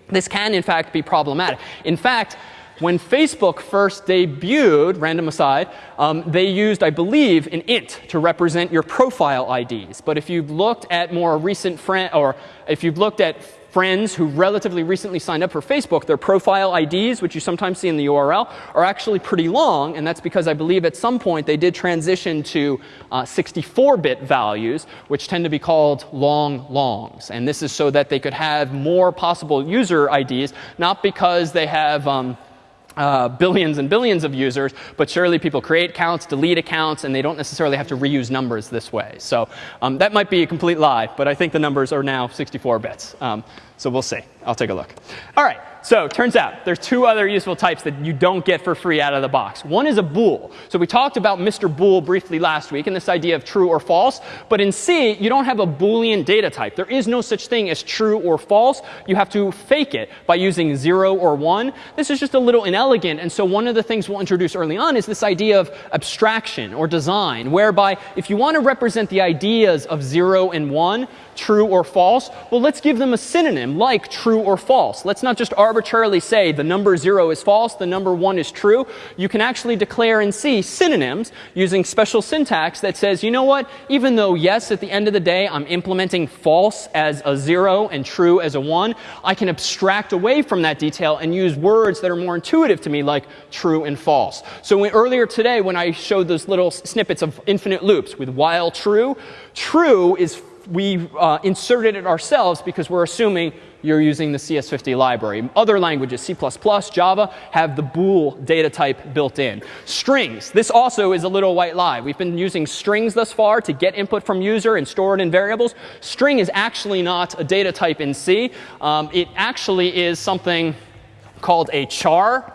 this can, in fact, be problematic. In fact, When Facebook first debuted, random aside, um, they used, I believe, an int to represent your profile IDs. But if you've looked at more recent friend, or if you've looked at friends who relatively recently signed up for Facebook, their profile IDs, which you sometimes see in the URL, are actually pretty long. And that's because I believe at some point they did transition to 64-bit uh, values, which tend to be called long longs. And this is so that they could have more possible user IDs, not because they have um, uh, billions and billions of users, but surely people create accounts, delete accounts, and they don't necessarily have to reuse numbers this way. So um, that might be a complete lie, but I think the numbers are now 64 bits. Um, so we'll see. I'll take a look. All right. So turns out there's two other useful types that you don't get for free out of the box. One is a bool. So we talked about Mr. Boole briefly last week and this idea of true or false. But in C, you don't have a Boolean data type. There is no such thing as true or false. You have to fake it by using 0 or 1. This is just a little inelegant. And so one of the things we'll introduce early on is this idea of abstraction or design, whereby if you want to represent the ideas of 0 and 1, true or false, well, let's give them a synonym like true or false. Let's not just arbitrarily say the number 0 is false, the number 1 is true. You can actually declare in C synonyms using special syntax that says, you know what, even though, yes, at the end of the day, I'm implementing false as a 0 and true as a 1, I can abstract away from that detail and use words that are more intuitive to me like true and false. So earlier today when I showed those little snippets of infinite loops with while true, true is we uh, inserted it ourselves because we're assuming you're using the CS50 library. Other languages, C++, Java, have the bool data type built in. Strings. This also is a little white lie. We've been using strings thus far to get input from user and store it in variables. String is actually not a data type in C. Um, it actually is something called a char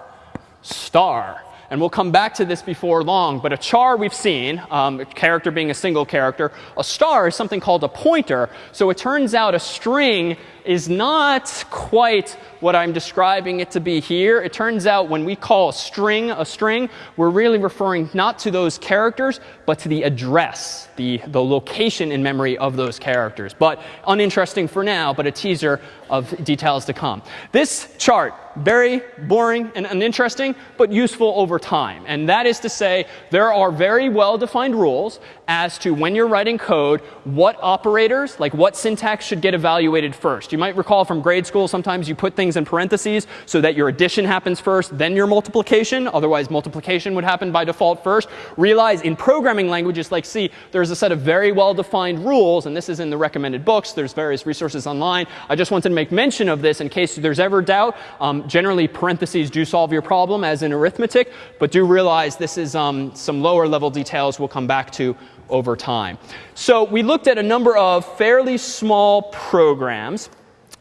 star. And we'll come back to this before long. But a char we've seen, um, a character being a single character. A star is something called a pointer. So it turns out a string is not quite what I'm describing it to be here. It turns out when we call a string a string, we're really referring not to those characters, but to the address, the, the location in memory of those characters. But uninteresting for now, but a teaser of details to come. This chart, very boring and uninteresting, but useful over time. And that is to say, there are very well-defined rules as to when you're writing code, what operators, like what syntax should get evaluated first. You might recall from grade school, sometimes you put things in parentheses so that your addition happens first, then your multiplication. Otherwise, multiplication would happen by default first. Realize in programming languages like C, there's a set of very well-defined rules, and this is in the recommended books. There's various resources online. I just wanted to make mention of this in case there's ever doubt. Um, generally, parentheses do solve your problem, as in arithmetic, but do realize this is um, some lower level details we'll come back to over time. So we looked at a number of fairly small programs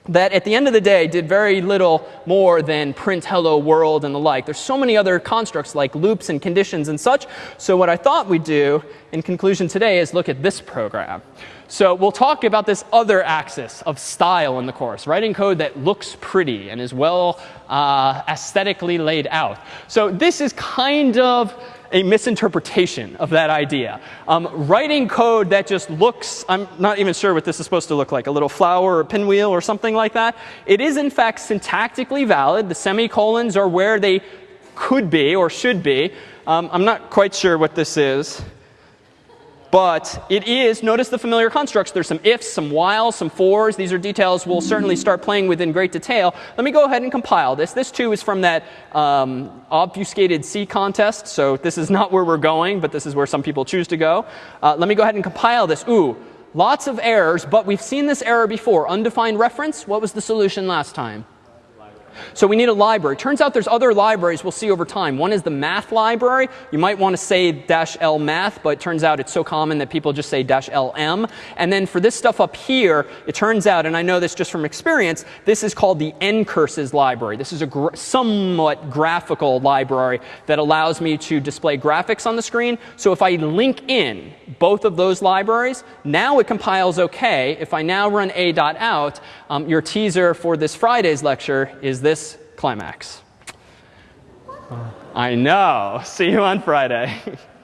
that at the end of the day did very little more than print hello world and the like. There's so many other constructs like loops and conditions and such. So what I thought we'd do in conclusion today is look at this program. So we'll talk about this other axis of style in the course, writing code that looks pretty and is well uh, aesthetically laid out. So this is kind of a misinterpretation of that idea. Um, writing code that just looks, I'm not even sure what this is supposed to look like, a little flower or pinwheel or something like that. It is in fact syntactically valid. The semicolons are where they could be or should be. Um, I'm not quite sure what this is. But it is, notice the familiar constructs. There's some ifs, some whiles, some fors. These are details we'll certainly start playing with in great detail. Let me go ahead and compile this. This too is from that um, obfuscated C contest. So this is not where we're going, but this is where some people choose to go. Uh, let me go ahead and compile this. Ooh, lots of errors, but we've seen this error before. Undefined reference, what was the solution last time? So we need a library. Turns out there's other libraries we'll see over time. One is the math library. You might want to say dash L math, but it turns out it's so common that people just say dash LM. And then for this stuff up here, it turns out, and I know this just from experience, this is called the ncurses library. This is a somewhat graphical library that allows me to display graphics on the screen. So if I link in both of those libraries, now it compiles OK. If I now run a.out, um, your teaser for this Friday's lecture is this climax. I know. See you on Friday.